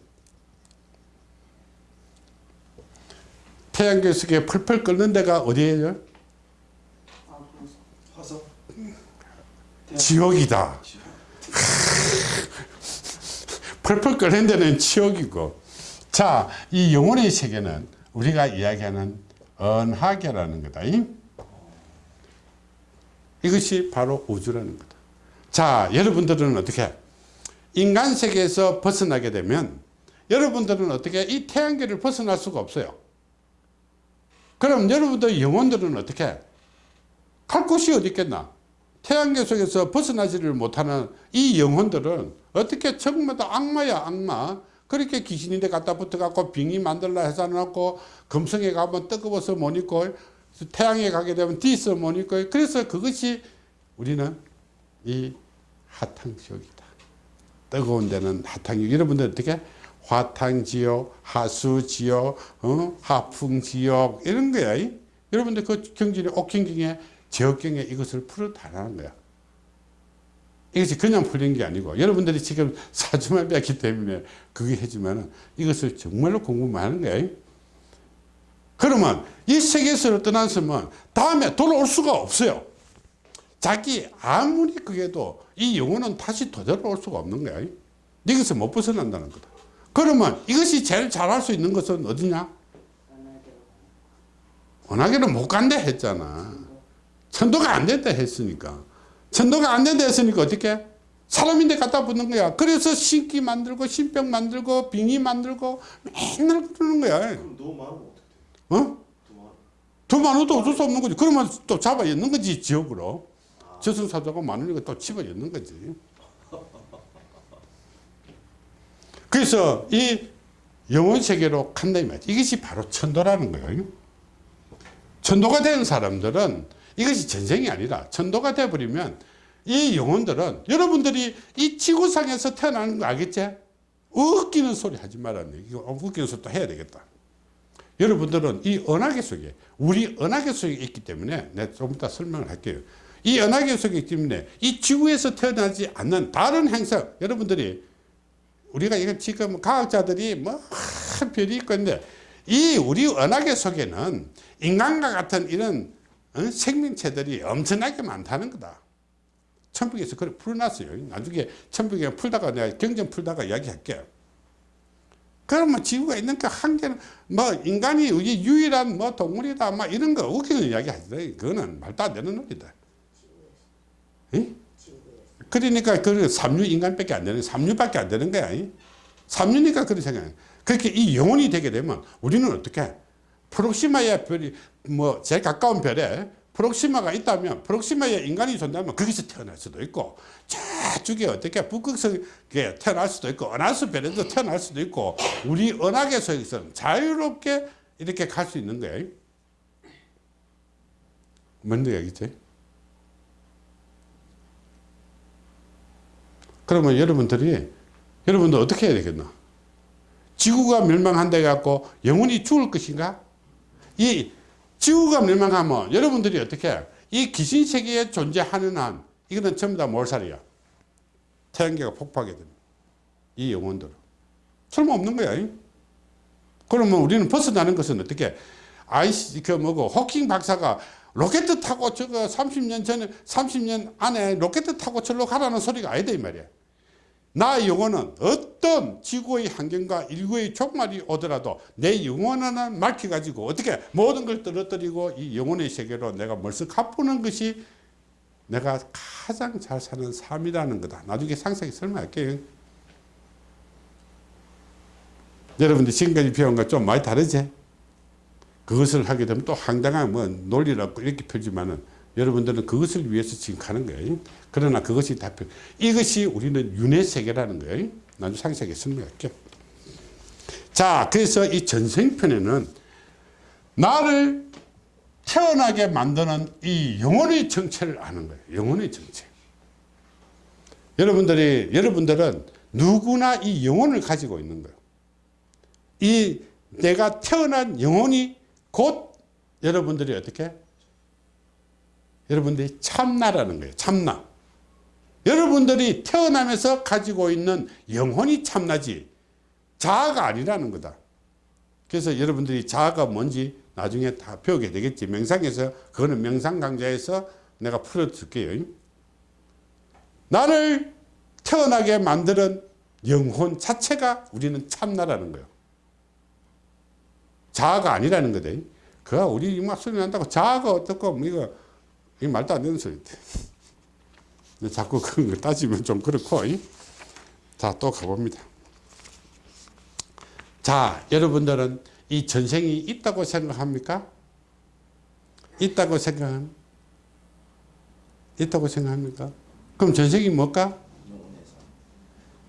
A: 태양계 속에 펄펄 끓는 데가 어디예요?
B: 화성.
A: 지옥이다. 펄펄 끓는 데는 지옥이고. 자, 이 영혼의 세계는 우리가 이야기하는 언하계라는 거다. 이것이 바로 우주라는 거다. 자, 여러분들은 어떻게? 인간 세계에서 벗어나게 되면 여러분들은 어떻게 이 태양계를 벗어날 수가 없어요. 그럼 여러분들 영혼들은 어떻게? 갈 곳이 어디 있겠나? 태양계 속에서 벗어나지를 못하는 이 영혼들은 어떻게 전부 다 악마야 악마 그렇게 귀신인데 갖다 붙어갖고 빙의 만들라 해서 놓고 금성에 가면 뜨거워서 못 입고 태양에 가게 되면 뒤서 못 입고 그래서 그것이 우리는 이 하탕지옥이다 뜨거운 데는 하탕지옥 여러분들 어떻게 화탕지옥 하수지옥 어? 하풍지옥 이런 거야 이? 여러분들 그 경전에 옥경경에 지역경에 이것을 풀어 달라는 거야 이것이 그냥 풀린 게 아니고 여러분들이 지금 사주만 뺐기 때문에 그게 해주면 이것을 정말로 공부만 하는 거예요. 그러면 이 세계에서 떠났으면 다음에 돌아올 수가 없어요. 자기 아무리 그게도 이 영혼은 다시 되돌아올 수가 없는 거예요. 여기서 못 벗어난다는 거다. 그러면 이것이 제일 잘할 수 있는 것은 어디냐? 원하기는 못 간다 했잖아. 천도가 안 된다 했으니까. 천도가 안 된다 했으니까 어떻게? 사람인데 갖다 붙는 거야. 그래서 신기 만들고 신병 만들고 빙의 만들고 맨날 그러는 거야.
B: 그럼? 어?
A: 많아도 어쩔 수 없는 거지. 그러면 또 잡아 엮는 거지, 지역으로. 저승사자가 많으니까 또 집어 엮는 거지. 그래서 이 영혼 세계로 간다 이 말이야. 이것이 바로 천도라는 거예요. 천도가 된 사람들은 이것이 전생이 아니라 천도가 돼버리면 이 영혼들은 여러분들이 이 지구상에서 태어나는 거 알겠지? 웃기는 소리 하지 말았네. 이거 웃기는 소리 또 해야 되겠다. 여러분들은 이 은하계 속에 우리 은하계 속에 있기 때문에 내가 좀 이따 설명을 할게요. 이 은하계 속에 있기 때문에 이 지구에서 태어나지 않는 다른 행성 여러분들이 우리가 이거 지금 과학자들이 뭐 하, 별이 있는데 이 우리 은하계 속에는 인간과 같은 이런 어? 생명체들이 엄청나게 많다는 거다. 천북에서 그걸 풀어놨어요. 나중에 천북에 풀다가 내가 경전 풀다가 이야기할게요. 그러면 지구가 있는 그 한계는 뭐 인간이 우리 유일한 뭐 동물이다 막 이런 거 웃기는 이야기 하지 그거는 말도 안 되는 논리다. 응? 그러니까 그 삼류 인간밖에 안 되는 삼류밖에 안 되는 거야. 이? 삼류니까 그런 생각해. 그렇게 이 영혼이 되게 되면 우리는 어떻게 프록시마의 별이 뭐 제일 가까운 별에 프록시마가 있다면 프록시마에 인간이 존재하면 거기서 태어날 수도 있고 저쪽에 어떻게 북극성에 태어날 수도 있고 은하수 별에도 태어날 수도 있고 우리 은하계에서는 자유롭게 이렇게 갈 수 있는 거예요. 뭔 얘기지? 그러면 여러분들이 여러분들 어떻게 해야 되겠나? 지구가 멸망한다 해갖고 영혼이 죽을 것인가? 이 지구가 멸망하면 여러분들이 어떻게 해? 이 귀신 세계에 존재하는 한 이거는 전부 다 몰살이야. 태양계가 폭파하게 됩니다. 이 영혼들은. 쓸모없는 거야. 이? 그러면 우리는 벗어나는 것은 어떻게 아이씨 그 뭐고 호킹 박사가 로켓 타고 저거 30년 전에 30년 안에 로켓 타고 절로 가라는 소리가 아니다 이 말이야. 나의 영혼은 어떤 지구의 환경과 인류의 종말이 오더라도 내 영혼은 밝혀가지고 어떻게 모든 걸 떨어뜨리고 이 영혼의 세계로 내가 멀썩 가보는 것이 내가 가장 잘 사는 삶이라는 거다. 나중에 상세히 설명할게요. 여러분들 지금까지 배운 거 좀 많이 다르지? 그것을 하게 되면 또 황당한 뭐 논리라고 이렇게 펴지만은 여러분들은 그것을 위해서 지금 가는 거예요. 그러나 그것이 다 필요. 이것이 우리는 윤회 세계라는 거예요. 나중에 상세하게 설명할게요. 자, 그래서 이 전생편에는 나를 태어나게 만드는 이 영혼의 정체를 아는 거예요. 영혼의 정체. 여러분들이, 여러분들은 누구나 이 영혼을 가지고 있는 거예요. 이 내가 태어난 영혼이 곧 여러분들이 어떻게? 여러분들이 참나라는 거예요. 참나. 여러분들이 태어나면서 가지고 있는 영혼이 참나지 자아가 아니라는 거다. 그래서 여러분들이 자아가 뭔지 나중에 다 배우게 되겠지. 명상에서 그거는 명상 강좌에서 내가 풀어줄게요. 나를 태어나게 만드는 영혼 자체가 우리는 참나라는 거예요. 자아가 아니라는 거다. 그가 우리 막 소리 난다고 자아가 어떻고 뭐 이거 이 말도 안 되는 소리인데. 자꾸 그런 걸 따지면 좀 그렇고. 자, 또 가봅니다. 자, 여러분들은 이 전생이 있다고 생각합니까? 있다고 생각합 있다고 생각합니까? 그럼 전생이 뭘까?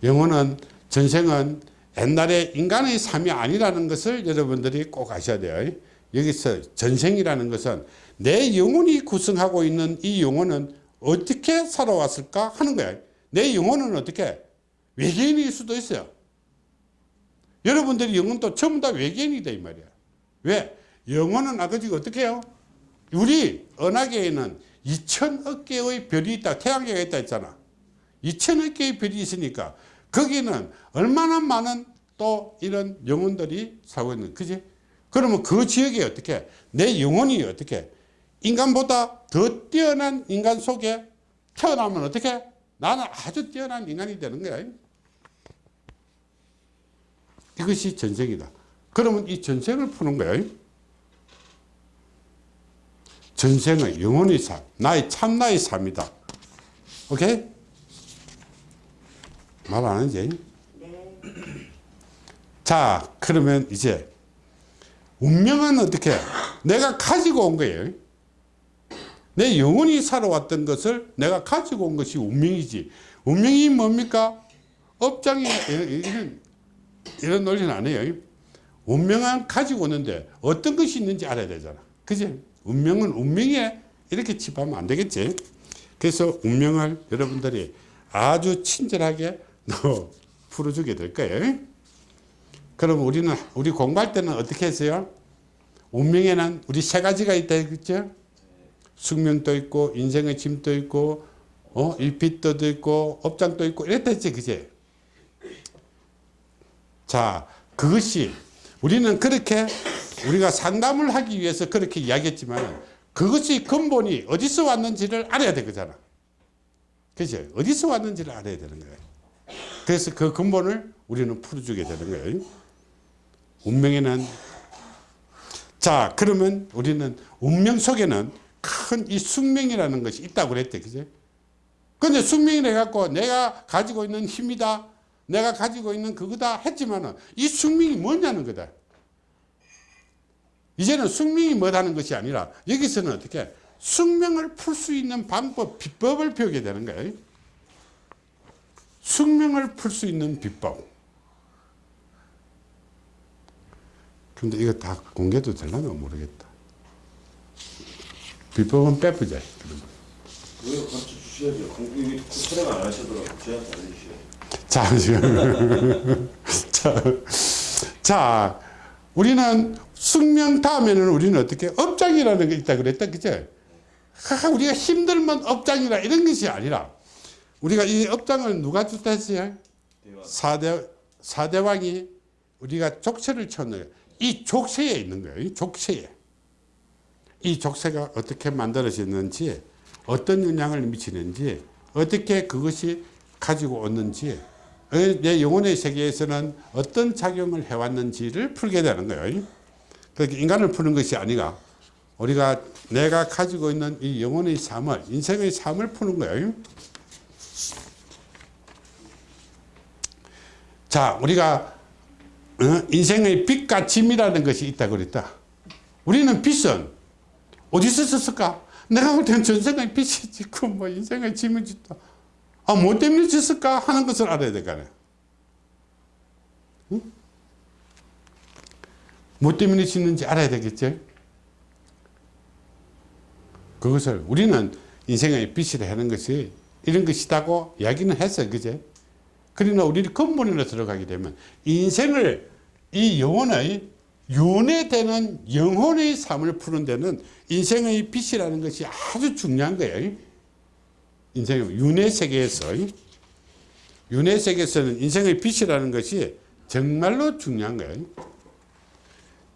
A: 영혼은 전생은 옛날에 인간의 삶이 아니라는 것을 여러분들이 꼭 아셔야 돼요. 여기서 전생이라는 것은 내 영혼이 구성하고 있는 이 영혼은 어떻게 살아왔을까 하는 거야. 내 영혼은 어떻게? 외계인일 수도 있어요. 여러분들이 영혼도 전부 다 외계인이다 이 말이야. 왜? 영혼은 아버지가 어떻게 해요? 우리 은하계에는 2천억 개의 별이 있다. 태양계가 있다 했잖아. 2천억 개의 별이 있으니까 거기는 얼마나 많은 또 이런 영혼들이 살고 있는 그지? 그러면 그 지역에 어떻게 내 영혼이 어떻게 인간보다 더 뛰어난 인간 속에 태어나면 어떻게 나는 아주 뛰어난 인간이 되는 거야. 이것이 전생이다. 그러면 이 전생을 푸는 거예요. 전생의 영혼의 삶, 나의 참나의 삶이다. 오케이? 말 안 하지?
C: 네.
A: 자, 그러면 이제 운명은 어떻게? 내가 가지고 온 거예요. 내 영혼이 살아왔던 것을 내가 가지고 온 것이 운명이지. 운명이 뭡니까? 업장이 이런, 이런 논리는 안 해요. 운명은 가지고 오는데 어떤 것이 있는지 알아야 되잖아. 그지? 운명은 운명에 이렇게 칩하면 안 되겠지. 그래서 운명을 여러분들이 아주 친절하게 너 풀어주게 될 거예요. 그럼 우리는 우리 공부할 때는 어떻게 했어요? 운명에는 우리 세 가지가 있다 했죠? 숙명도 있고 인생의 짐도 있고 어 일빛도 있고 업장도 있고 이랬다 했지 그제? 자 그것이 우리는 그렇게 우리가 상담을 하기 위해서 그렇게 이야기했지만 그것이 근본이 어디서 왔는지를 알아야 되잖아. 그죠? 어디서 왔는지를 알아야 되는 거예요. 그래서 그 근본을 우리는 풀어주게 되는 거예요. 운명에는 자 그러면 우리는 운명 속에는 큰 이 숙명이라는 것이 있다고 그랬대 그죠 근데 숙명이라 해갖고 내가 가지고 있는 힘이다 내가 가지고 있는 그거다 했지만은 이 숙명이 뭐냐는 거다. 이제는 숙명이 뭐다는 것이 아니라 여기서는 어떻게 숙명을 풀 수 있는 방법 비법을 배우게 되는 거예요. 숙명을 풀 수 있는 비법 근데 이거 다 공개도 되려나 모르겠다. 비법은 빼보자.
B: 왜 가르쳐 주셔야죠. 공부 촬영 안 하시더라도 저한테 알려주셔야죠.
A: 자, 지금. 자, 자, 우리는 숙명 다음에는 우리는 어떻게 업장이라는 게 있다 그랬다. 그죠? 하, 우리가 힘들면 업장이라 이런 것이 아니라 우리가 이 업장을 누가 줬다 했어요? 사대, 사대왕이 우리가 족쇄를 쳤는 이 족쇄에 있는 거예요. 이 족쇄에. 이 족쇄가 어떻게 만들어졌는지, 어떤 영향을 미치는지, 어떻게 그것이 가지고 오는지, 어, 내 영혼의 세계에서는 어떤 작용을 해왔는지를 풀게 되는 거예요. 그렇게 인간을 푸는 것이 아니라 우리가 내가 가지고 있는 이 영혼의 삶을, 인생의 삶을 푸는 거예요. 자, 우리가 어? 인생의 빛과 짐이라는 것이 있다 그랬다. 우리는 빛은 어디서 썼을까? 내가 볼 때는 전생의 빛이 짓고 뭐 인생의 짐이 짓다. 아, 뭐 때문에 짓을까 하는 것을 알아야 될 거아요 응? 뭐 때문에 짓는지 알아야 되겠죠? 그것을 우리는 인생의 빛이라 하는 것이 이런 것이다고 이야기는 했어요. 그제? 그러나 우리는 근본으로 들어가게 되면 인생을 이 영혼의 윤회되는 영혼의 삶을 푸는 데는 인생의 빛이라는 것이 아주 중요한 거예요. 인생의 윤회 세계에서 윤회 세계에서는 인생의 빛이라는 것이 정말로 중요한 거예요.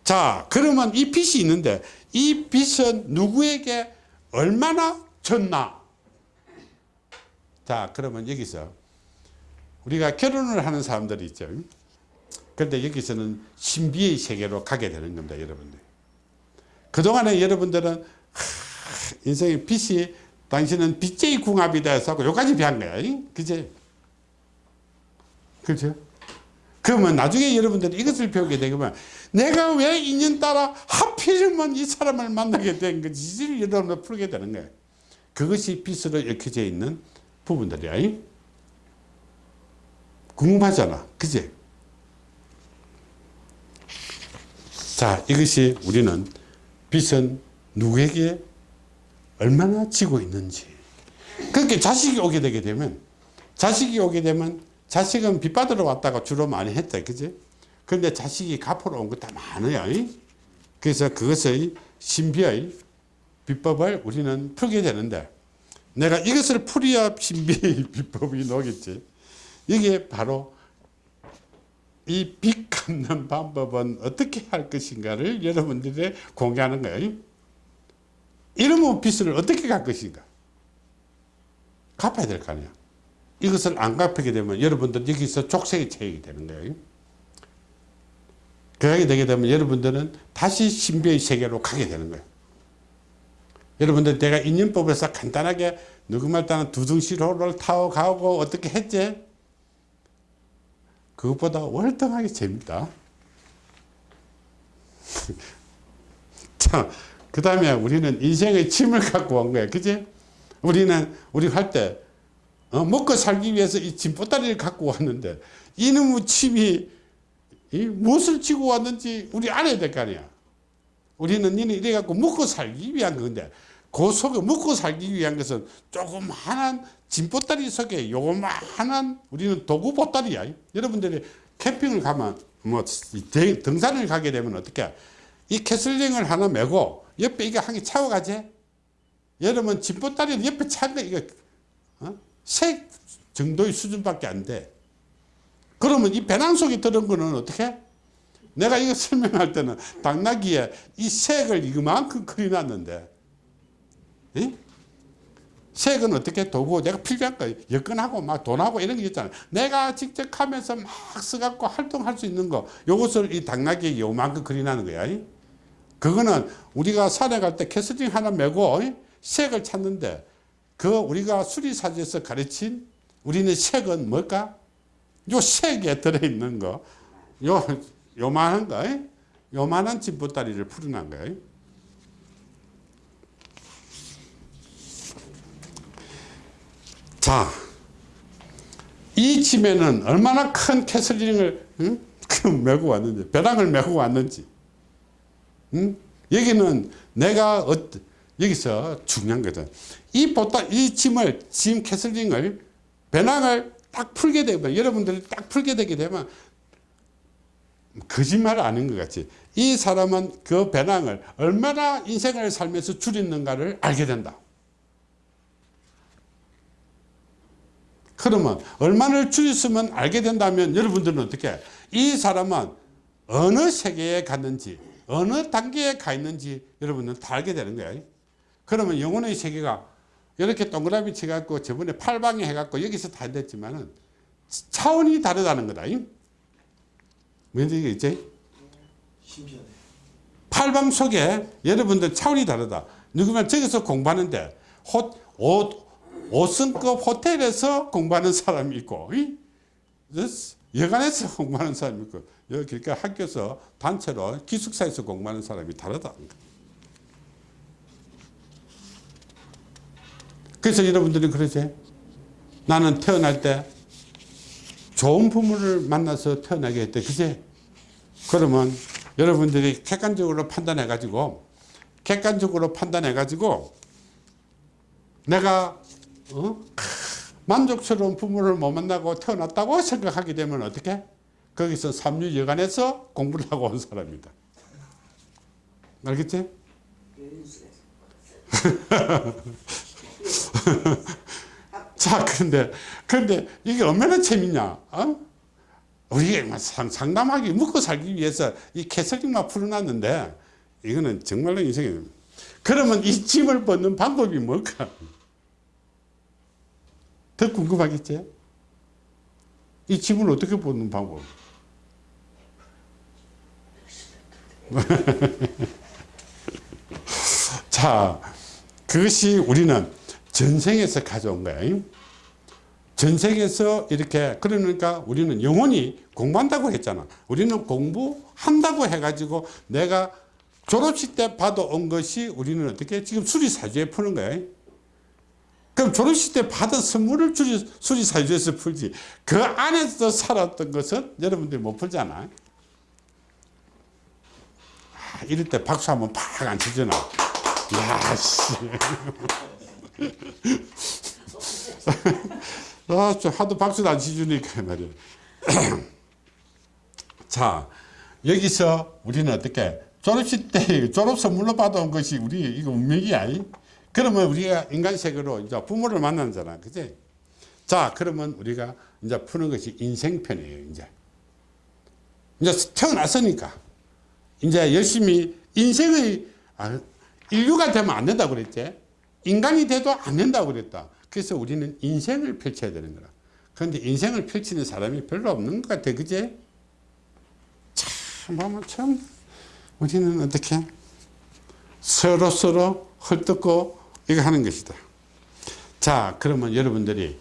A: 자, 그러면 이 빛이 있는데 이 빛은 누구에게 얼마나 졌나? 자, 그러면 여기서 우리가 결혼을 하는 사람들이 있죠. 그런데 여기서는 신비의 세계로 가게 되는 겁니다, 여러분들. 그동안에 여러분들은 하, 인생의 빛이 당신은 빛의 궁합이다 해서 여기까지 배운 거야. 그지? 그렇죠? 그러면 나중에 여러분들이 이것을 배우게 되면 내가 왜 인연 따라 하필이면 이 사람을 만나게 된 건지 여러분들 풀게 되는 거예요. 그것이 빛으로 얽혀져 있는 부분들이야. 궁금하잖아. 그지? 자, 이것이 우리는 빛은 누구에게 얼마나 지고 있는지. 그렇게 자식이 오게 되게 되면, 자식이 오게 되면, 자식은 빛 받으러 왔다가 주로 많이 했다. 그지? 그런데 자식이 갚으러 온 것도 많아요. 그래서 그것의 신비의 비법을 우리는 풀게 되는데, 내가 이것을 풀어야 신비의 비법이 나오겠지. 이게 바로 이 빚 갚는 방법은 어떻게 할 것인가를 여러분들이 공개하는 거예요. 이러면 빚을 어떻게 갚을 것인가? 갚아야 될 거 아니야. 이것을 안 갚게 되면 여러분들 여기서 족쇄에 처하게 되는 거예요. 그렇게 되게 되면 여러분들은 다시 신비의 세계로 가게 되는 거예요. 여러분들 내가 인연법에서 간단하게 누구 말 따는 두둥시로를 타고 가고 어떻게 했지? 그것보다 월등하게 재밌다. 자, 그 다음에 우리는 인생의 침을 갖고 온 거야. 그지? 우리는, 우리 할 때, 어, 먹고 살기 위해서 이 짐보따리를 갖고 왔는데, 이놈의 침이, 이 무엇을 지고 왔는지 우리 알아야 될 거 아니야. 우리는 니는 이래갖고 먹고 살기 위한 건데, 그 속에 먹고 살기 위한 것은 조그마한 짐보따리 속에 요만한 우리는 도구 보따리야. 여러분들이 캠핑을 가면, 뭐, 등- 등산을 가게 되면 어떻게, 이 캐슬링을 하나 메고 옆에 이게 한개 차고 가지. 여러분 짐보따리는 옆에 차가 이거 어? 세 정도의 수준밖에 안 돼. 그러면 이 배낭 속에 들은 거는 어떻게? 내가 이거 설명할 때는 당나귀에 이 색을 이만큼 그려놨는데, 이? 색은 어떻게 도구 내가 필요한 거 여건하고 막 돈하고 이런 게 있잖아. 내가 직접 하면서 막 써갖고 활동할 수 있는 거, 요것을 이 당나귀에 요만큼 그려놨는 거야. 이? 그거는 우리가 산에 갈 때 캐스팅 하나 메고 이? 색을 찾는데 그 우리가 수리사지에서 가르친 우리는 색은 뭘까? 요 색에 들어있는 거, 요, 요만한 거, 이? 요만한 집보따리를 풀어난 거예요. 자, 이 짐에는 얼마나 큰 캐슬링을 응? 그 메고 왔는지, 배낭을 메고 왔는지. 응? 여기는 내가 어, 여기서 중요한 거든. 이 보따 이 짐을 짐 캐슬링을 배낭을 딱 풀게 되면 여러분들이 딱 풀게 되게 되면 거짓말 아닌 것 같지. 이 사람은 그 배낭을 얼마나 인생을 살면서 줄였는가를 알게 된다. 그러면 얼마나 줄였으면 알게 된다면 여러분들은 어떻게 이 사람은 어느 세계에 갔는지 어느 단계에 가 있는지 여러분은 다 알게 되는 거예요. 그러면 영혼의 세계가 이렇게 동그라미 쳐갖고 저번에 팔방에 해갖고 여기서 다 됐지만은 차원이 다르다는 거다. 뭔지?
B: 신기하네.
A: 팔방 속에 여러분들 차원이 다르다. 누구면 저기서 공부하는데 호, 옷, 5승급 호텔에서 공부하는 사람이 있고 이? 여관에서 공부하는 사람이 있고 그러니까 학교에서 단체로 기숙사에서 공부하는 사람이 다르다. 그래서 여러분들이 그러지 나는 태어날 때 좋은 부모를 만나서 태어나게 했대. 그제? 그러면 여러분들이 객관적으로 판단해 가지고 객관적으로 판단해 가지고 내가 어? 만족스러운 부모를 못 만나고 태어났다고 생각하게 되면 어떻게? 거기서 삼류 여관에서 공부를 하고 온 사람이다. 알겠지? 자, 그런데, 그런데 이게 얼마나 재밌냐? 어? 우리가 상, 상담하기, 묵고 살기 위해서 이 캐슬링만 풀어놨는데, 이거는 정말로 인생이. 그러면 이 짐을 벗는 방법이 뭘까? 더 궁금하겠지? 이 짐을 어떻게 벗는 방법? 자, 그것이 우리는 전생에서 가져온 거예요. 전생에서 이렇게 그러니까 우리는 영원히 공부한다고 했잖아. 우리는 공부한다고 해가지고 내가 졸업식 때 받아온 것이 우리는 어떻게 지금 수리사주에 푸는 거예요. 그럼 졸업식 때 받은 선물을 수리, 수리사주에서 풀지. 그 안에서 살았던 것은 여러분들이 못 풀잖아. 아, 이럴 때 박수 한번 팍 안 치잖아. 야, 씨. 아, 저 하도 박수도 안 치주니까 말이야. 자, 여기서 우리는 어떻게 졸업식 때 졸업 선물로 받아온 것이 우리 이거 운명이야. 그러면 우리가 인간색으로 이제 부모를 만나잖아. 그지? 자, 그러면 우리가 이제 푸는 것이 인생편이에요, 이제. 이제 태어났으니까. 이제 열심히 인생의, 아, 인류가 되면 안 된다고 그랬지. 인간이 돼도 안 된다고 그랬다. 그래서 우리는 인생을 펼쳐야 되는 거라. 그런데 인생을 펼치는 사람이 별로 없는 것 같아. 참, 참 보면 참 우리는 어떻게 서로 서로 헐뜯고 이거 하는 것이다. 자 그러면 여러분들이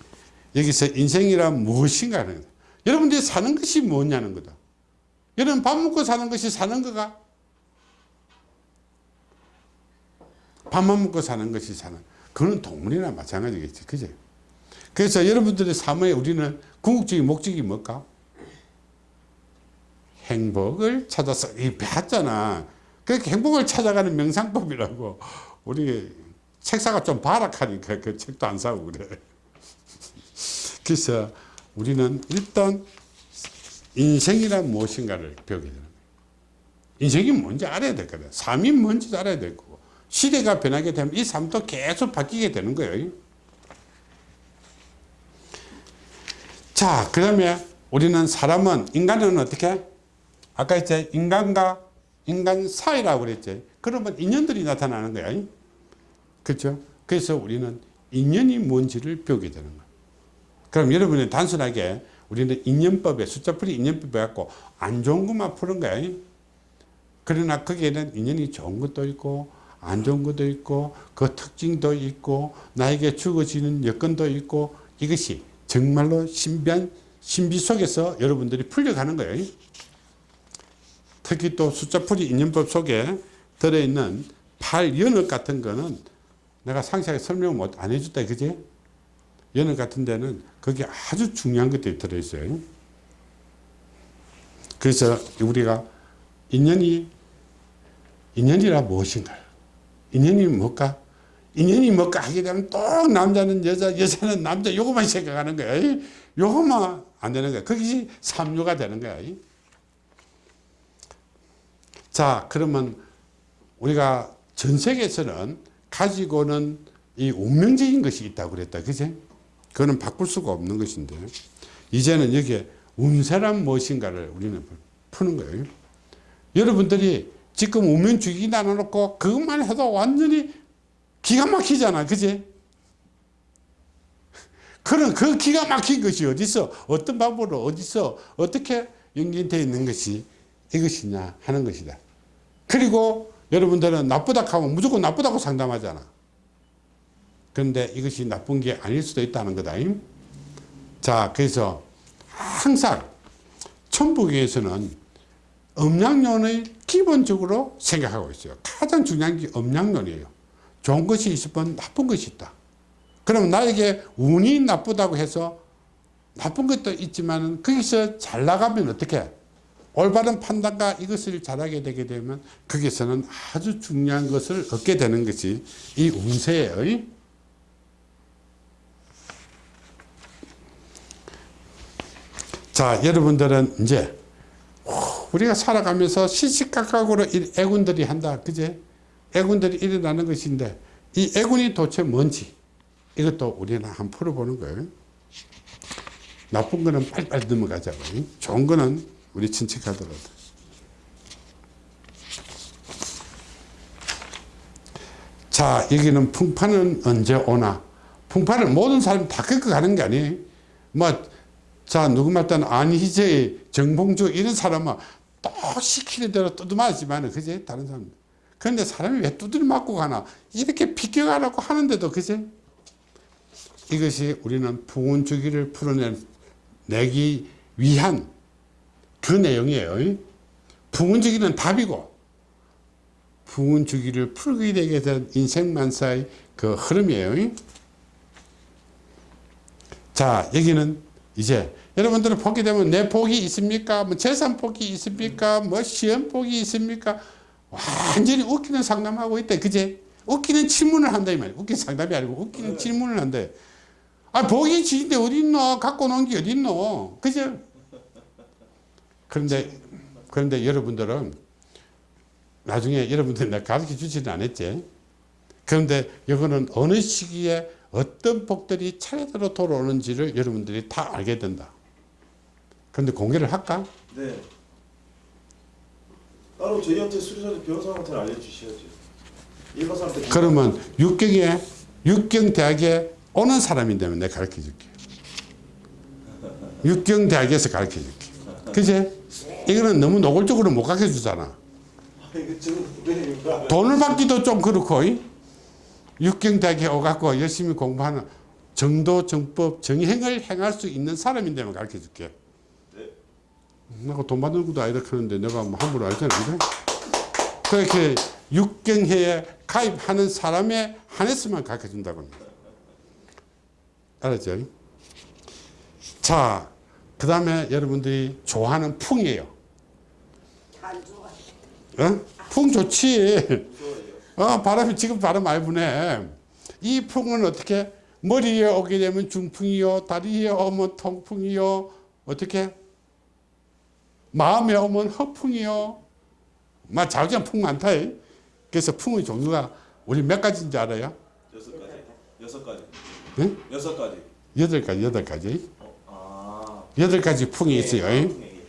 A: 여기서 인생이란 무엇인가 하는 거다. 여러분들이 사는 것이 뭐냐는 거다. 여러분 밥 먹고 사는 것이 사는 거가 밥만 먹고 사는 것이 사는 그거는 동물이나 마찬가지겠지 그제 그래서 여러분들의 삶에 우리는 궁극적인 목적이 뭘까 행복을 찾아서 이 배웠잖아 그렇게 행복을 찾아가는 명상법이라고 우리 책사가 좀 발악하니까 그 책도 안 사고 그래. 그래서 우리는 일단 인생이란 무엇인가를 배우게 되는 거예요. 인생이 뭔지 알아야 될 거다. 삶이 뭔지 알아야 될 거고. 시대가 변하게 되면 이 삶도 계속 바뀌게 되는 거예요. 자 그 다음에 우리는 사람은 인간은 어떻게? 아까 이제 인간과 인간 사이라고 그랬지. 그러면 인연들이 나타나는 거야 그렇죠? 그래서 우리는 인연이 뭔지를 배우게 되는 거야 그럼 여러분이 단순하게 우리는 인연법에 숫자풀이 인연법에 갖고 안 좋은 것만 푸는 거야 그러나 거기에는 인연이 좋은 것도 있고 안 좋은 것도 있고 그 특징도 있고 나에게 주어지는 여건도 있고 이것이 정말로 신비한 신비 속에서 여러분들이 풀려가는 거예요. 특히 또 숫자풀이 인연법 속에 들어있는 8연역 같은 거는 내가 상세하게 설명을 못안 해줬다 그지? 연역 같은 데는 거기 아주 중요한 것들이 들어있어요. 그래서 우리가 인연이 인연이라 무엇인가? 인연이 뭘까? 인연이 뭘까 하게 되면 또 남자는 여자, 여자는 남자 요것만 생각하는 거야. 요것만 안 되는 거야. 그것이 삼류가 되는 거야. 자, 그러면 우리가 전 세계에서는 가지고는 이 운명적인 것이 있다고 그랬다. 그지? 그거는 바꿀 수가 없는 것인데 이제는 여기에 운세란 무엇인가를 우리는 푸는 거예요. 여러분들이 지금 운명주기 나눠놓고 그것만 해도 완전히 기가 막히잖아. 그지? 그런 그 기가 막힌 것이 어디서 어떤 방법으로 어디서 어떻게 연결되어 있는 것이 이것이냐 하는 것이다. 그리고 여러분들은 나쁘다 하면 무조건 나쁘다고 상담하잖아. 그런데 이것이 나쁜 게 아닐 수도 있다는 거다. 자, 그래서 항상 천부교에서는 음양론을 기본적으로 생각하고 있어요. 가장 중요한 게 음양론이에요. 좋은 것이 뿐 나쁜 것이 있다. 그럼 나에게 운이 나쁘다고 해서 나쁜 것도 있지만 거기서 잘 나가면 어떻게 올바른 판단과 이것을 잘하게 되게 되면 거기서는 아주 중요한 것을 얻게 되는 것이 이 운세예요. 자 여러분들은 이제 우리가 살아가면서 시시각각으로 이 애군들이 한다. 그제? 애군들이 일어나는 것인데 이 애군이 도대체 뭔지 이것도 우리는 한번 풀어보는 거예요. 나쁜 거는 빨리빨리 넘어가자고 좋은 거는 우리 친척하더라도. 자 여기는 풍파는 언제 오나? 풍파를 모든 사람이 다 겪어 가는 게 아니에요. 뭐 자 누구 말따는 안희재 정봉주 이런 사람은 또 시키는 대로 뜯어맞지만 그제? 다른 사람. 그런데 사람이 왜 두드려 맞고 가나? 이렇게 비껴가라고 하는데도 그제? 이것이 우리는 풍운주기를 풀어내기 위한 그 내용이에요 풍운주기는 답이고 풀게 되게 된 인생만사의 그 흐름이에요 자 여기는 이제 여러분들은 보게 되면 내 복이 있습니까? 뭐 재산 복이 있습니까? 뭐 시험 복이 있습니까? 완전히 웃기는 상담하고 있대. 그제? 웃기는 질문을 한다 이 말이야. 웃기는 상담이 아니고 웃기는 질문을 한다. 아 복이 지인데 어디 있노? 갖고 놓은 게 어디 있노? 그제? 그런데 그런데 여러분들은 나중에 여러분들 내가 가르쳐 주지는 않았지. 그런데 이거는 어느 시기에 어떤 복들이 차례대로 돌아오는지를 여러분들이 다 알게 된다. 그런데 공개를 할까?
B: 네. 따로 저희한테 수리사님 변호사한테는 알려주셔야죠. 일반 사람한테
A: 그러면 육경에 육경 대학에 오는 사람인데면 내가 가르쳐 줄게. 육경 대학에서 가르쳐 줄게. 그지? 이거는 너무 노골적으로 못 가르쳐 주잖아.
B: 아, 이거 지금 왜
A: 돈을 받기도 좀 그렇고 이? 육경대학에 오갖고 열심히 공부하는 정도, 정법, 정행을 행할 수 있는 사람인데만 가르쳐 줄게.
B: 네.
A: 내가 돈 받는 것도 아니다 그러는데 내가 뭐 함부로 알잖아. 그래? 그렇게 육경회에 가입하는 사람에 한해서만 가르쳐 준다고 합니다. 알았죠? 자, 그 다음에 여러분들이 좋아하는 풍이에요. 어? 풍 좋지. 어, 바람이 지금 바람 많이 부네. 이 풍은 어떻게 머리에 오게 되면 중풍이요, 다리에 오면 통풍이요, 어떻게 마음에 오면 허풍이요. 막 자기가 풍 많다. 이. 그래서 풍의 종류가 우리 몇 가지인지 알아요?
B: 여섯 가지 여섯 가지
A: 네?
B: 여섯 가지
A: 여덟 가지, 여덟 가지. 여덟 가지 풍이 있어요. 이.
B: 네.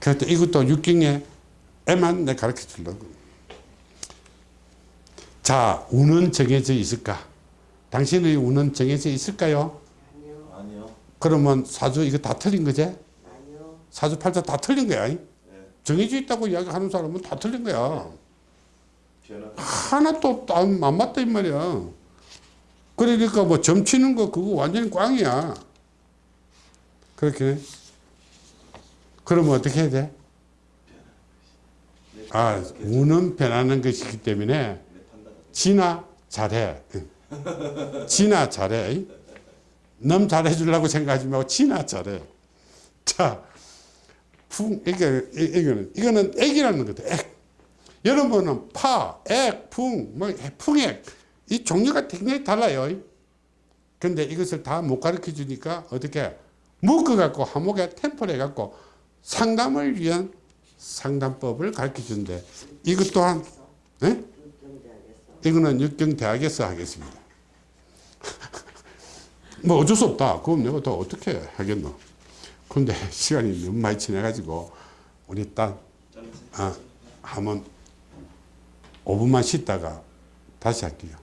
A: 그래서 이것도 육경에 에만 내 가르쳐 주려고. 자, 운은 정해져 있을까? 당신의 운은 정해져 있을까요?
C: 아니요.
B: 아니요
A: 그러면 사주 이거 다 틀린 거지?
C: 아니요.
A: 사주 팔자 다 틀린 거야.
B: 네
A: 정해져 있다고 이야기하는 사람은 다 틀린 거야. 하나도 안, 안 맞다 이 말이야. 그러니까 뭐 점치는 거 그거 완전히 꽝이야. 그렇게. 그러면 어떻게 해야 돼? 아, 운은 변하는 것이기 때문에 지나 잘해. 지나 잘해. 남 잘해 주려고 생각하지 말고 지나 잘해. 자, 풍, 이게, 이- 이거는, 이거는 액이라는 거다. 액. 여러분은 파, 액, 풍, 뭐, 풍액. 이 종류가 굉장히 달라요. 근데 이것을 다 못 가르쳐 주니까 어떻게 묶어갖고 한목에 템플 해갖고 상담을 위한 상담법을 가르쳐 준대. 이것 또한, 예?
C: 육경대학에서.
A: 이거는 육경대학에서 하겠습니다. 뭐 어쩔 수 없다. 그럼 내가 더 어떻게 하겠노. 근데 시간이 너무 많이 지나가지고 우리 딱
B: 짜면서
A: 아, 한번 5분만 쉬다가 다시 할게요.